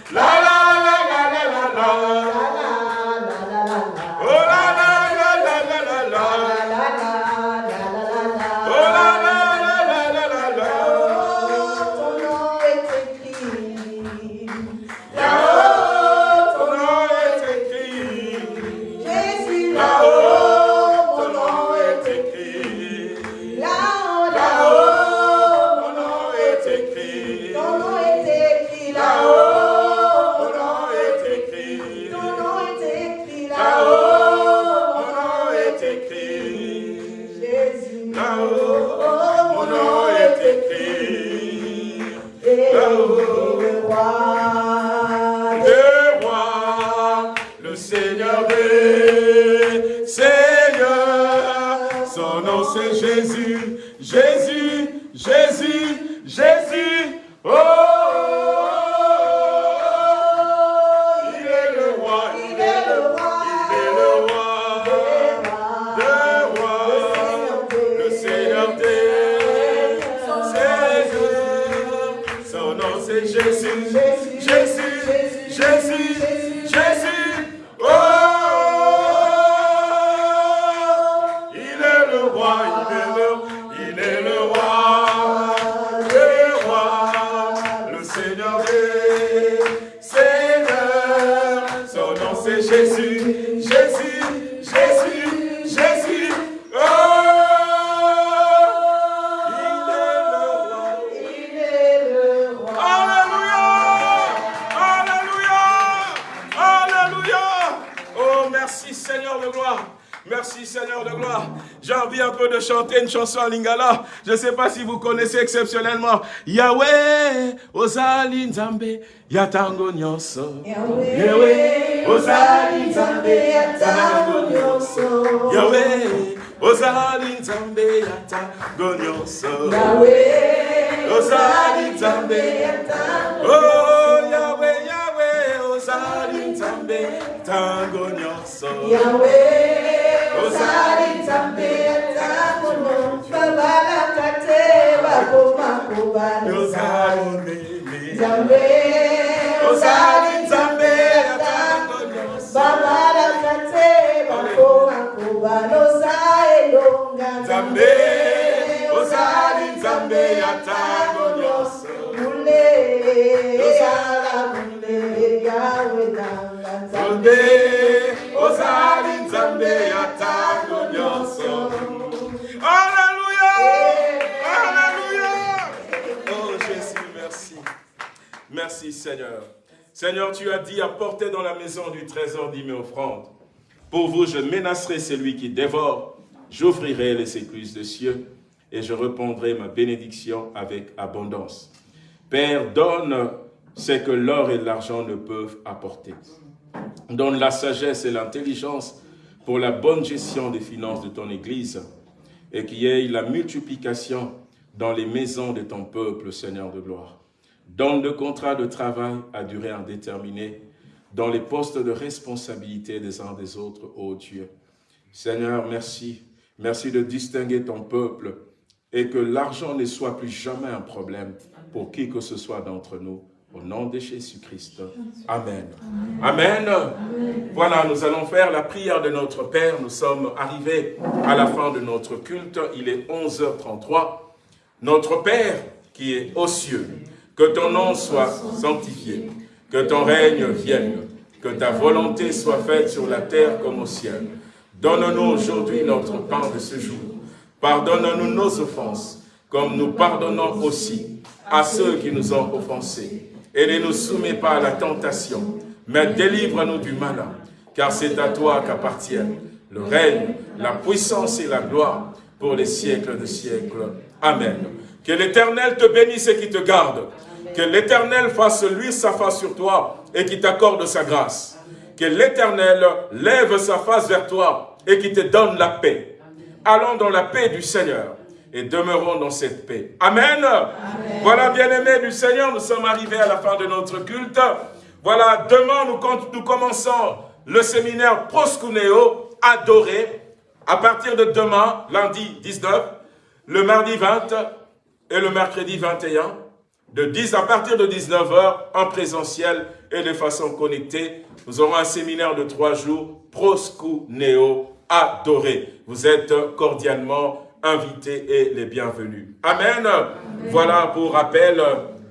chanson en lingala. Je ne sais pas si vous connaissez exceptionnellement. Yahweh, Ozali Nzambe, Yatango Nyonso. Yahweh, Ozali Nzambe, Yatango Nyonso. Yahweh, Ozali Nzambe, Yatango. Merci. Merci Seigneur. Seigneur, tu as dit, apportez dans la maison du trésor dix offrandes. Pour vous, je menacerai celui qui dévore. J'ouvrirai les écluses de cieux et je répondrai ma bénédiction avec abondance. Père, donne ce que l'or et l'argent ne peuvent apporter. Donne la sagesse et l'intelligence pour la bonne gestion des finances de ton Église et qu'il y ait la multiplication dans les maisons de ton peuple, Seigneur de gloire. Donne le contrat de travail à durée indéterminée dans les postes de responsabilité des uns des autres, ô Dieu. Seigneur, merci. Merci de distinguer ton peuple et que l'argent ne soit plus jamais un problème pour qui que ce soit d'entre nous. Au nom de Jésus-Christ. Amen. Amen. Voilà, nous allons faire la prière de notre Père. Nous sommes arrivés à la fin de notre culte. Il est 11h33. Notre Père qui est aux cieux, que ton nom soit sanctifié, que ton règne vienne, que ta volonté soit faite sur la terre comme au ciel. Donne-nous aujourd'hui notre pain de ce jour. Pardonne-nous nos offenses, comme nous pardonnons aussi à ceux qui nous ont offensés. Et ne nous soumets pas à la tentation, mais délivre-nous du malin, car c'est à toi qu'appartiennent le règne, la puissance et la gloire pour les siècles de siècles. Amen. Que l'Éternel te bénisse et qui te garde. Que l'Éternel fasse lui sa face sur toi et qui t'accorde sa grâce. Que l'Éternel lève sa face vers toi et qui te donne la paix. Allons dans la paix du Seigneur et demeurons dans cette paix. Amen. Voilà, bien-aimés du Seigneur, nous sommes arrivés à la fin de notre culte. Voilà, demain, nous, nous commençons le séminaire Proscuneo, adoré, à partir de demain, lundi 19, le mardi 20 et le mercredi 21. de 10 à partir de 19h en présentiel et de façon connectée. Nous aurons un séminaire de trois jours, Proscu Neo adoré. Vous êtes cordialement invités et les bienvenus. Amen. Voilà pour rappel,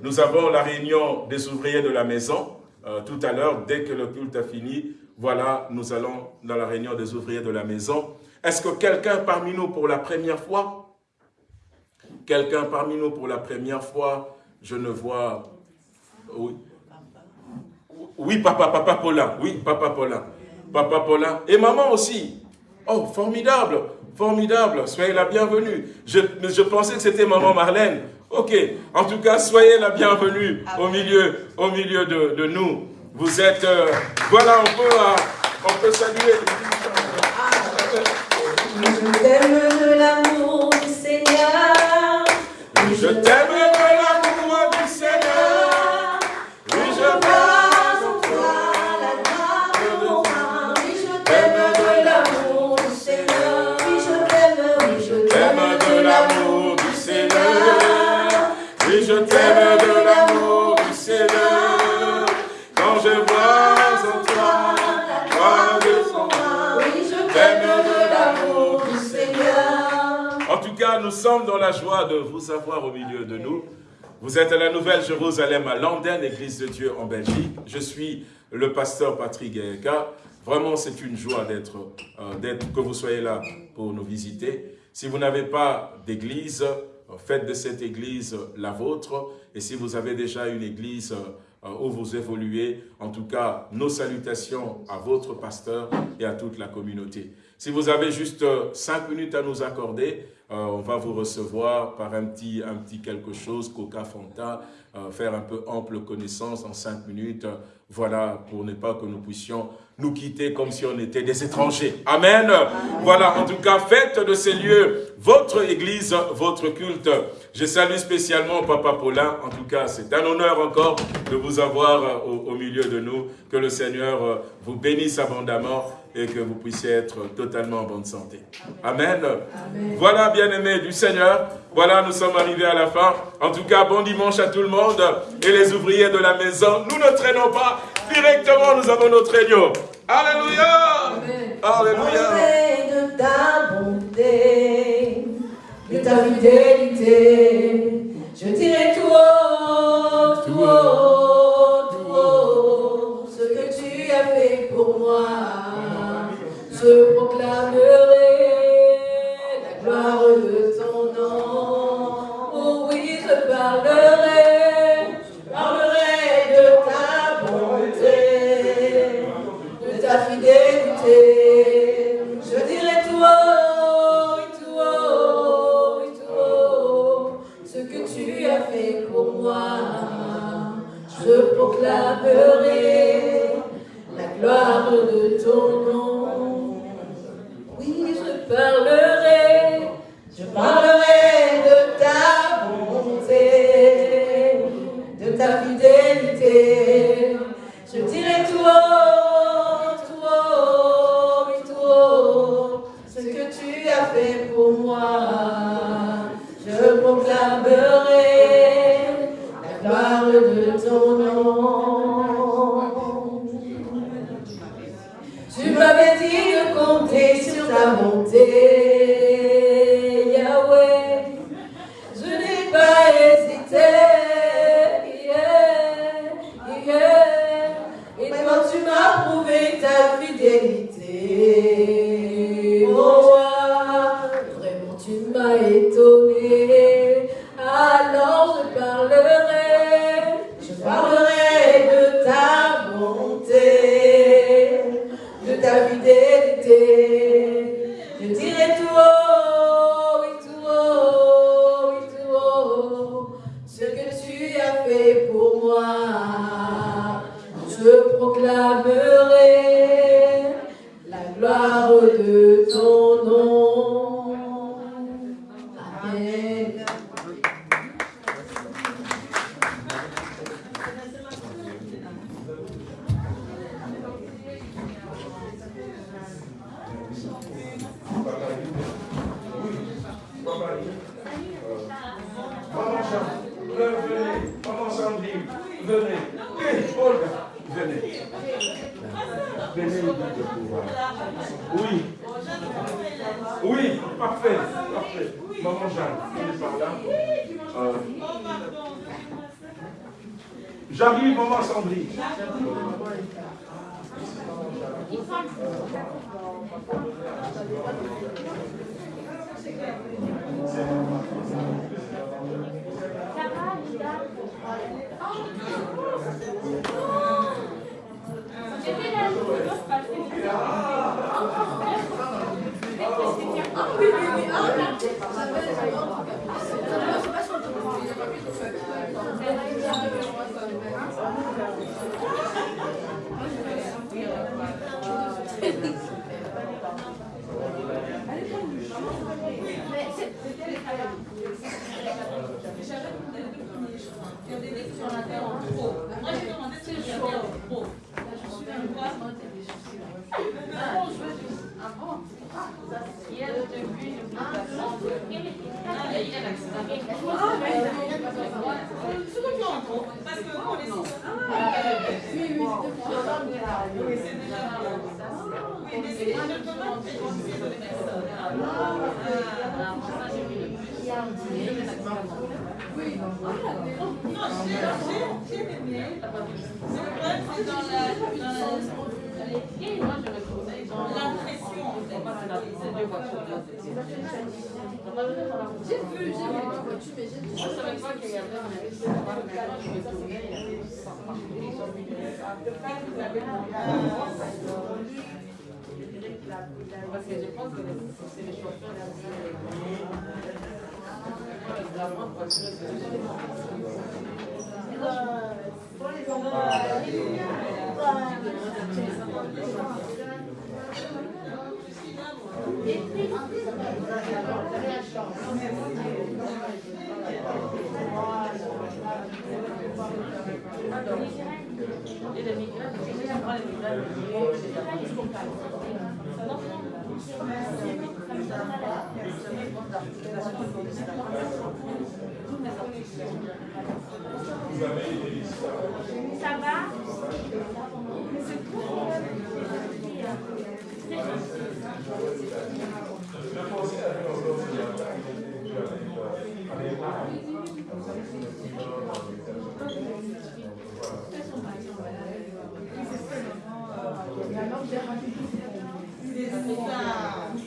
nous avons la réunion des ouvriers de la maison. Euh, tout à l'heure, dès que le culte a fini, voilà, nous allons dans la réunion des ouvriers de la maison. Est-ce que quelqu'un parmi nous pour la première fois Quelqu'un parmi nous pour la première fois Je ne vois... Oui. Oui, papa, papa Paulin. Oui, papa Paulin. Papa Paulin. Et maman aussi. Oh, formidable, formidable. Soyez la bienvenue. Je, je pensais que c'était maman Marlène. Ok. En tout cas, soyez la bienvenue au milieu, au milieu de, nous. Vous êtes... Euh, voilà, on peut, euh, on peut saluer. Je t'aime de l'amour du Seigneur. Je t'aime sommes dans la joie de vous avoir au milieu de nous. Vous êtes à la Nouvelle Jérusalem, à Landen, Église de Dieu en Belgique. Je suis le pasteur Patrick Gaëka. Vraiment, c'est une joie d'être, euh, que vous soyez là pour nous visiter. Si vous n'avez pas d'église, euh, faites de cette église la vôtre. Et si vous avez déjà une église euh, où vous évoluez, en tout cas, nos salutations à votre pasteur et à toute la communauté. Si vous avez juste cinq minutes à nous accorder, on va vous recevoir par un petit, un petit quelque chose, Coca Fanta, faire un peu ample connaissance en cinq minutes. Voilà, pour ne pas que nous puissions nous quitter comme si on était des étrangers. Amen. Voilà, en tout cas, faites de ces lieux votre église, votre culte. Je salue spécialement Papa Paulin. En tout cas, c'est un honneur encore de vous avoir euh, au, au, milieu de nous. Que le Seigneur euh, vous bénisse abondamment et que vous puissiez être totalement en bonne santé. Amen. Voilà, bien-aimés du Seigneur. Voilà, nous sommes arrivés à la fin. En tout cas, bon dimanche à tout le monde. Et les ouvriers de la maison, nous ne traînons pas. Directement, nous avons notre réunion. Alléluia. Alléluia. De ta bonté, de ta fidélité, je dirai tout haut, tout haut, tout haut, ce que tu as fait pour moi. Je sur la en trop. Moi, j'ai demandé ce que j'avais en trop. Je suis un quoi ah, ah bon, je veux. Ah bon? Ça, il y a le je vous ah, ah, il y a l'accident. Ah, ah, mais c'est. Parce que on est. Ah, oui, oui, c'est Oui, c'est déjà Oui, mais c'est déjà le de Ah. J'ai vu, j'ai j'ai vu. Parce que je pense que c'est les chauffeurs. Merci. Ça va? C'est C'est ça.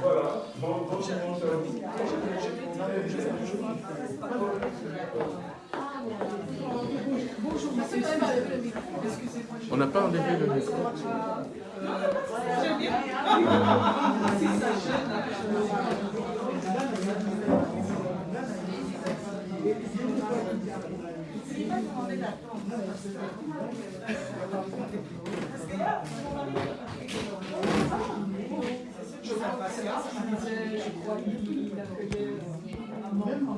Voilà, bon, On n'a pas enlevé le micro cela, je crois, qu'il accueillait un moment.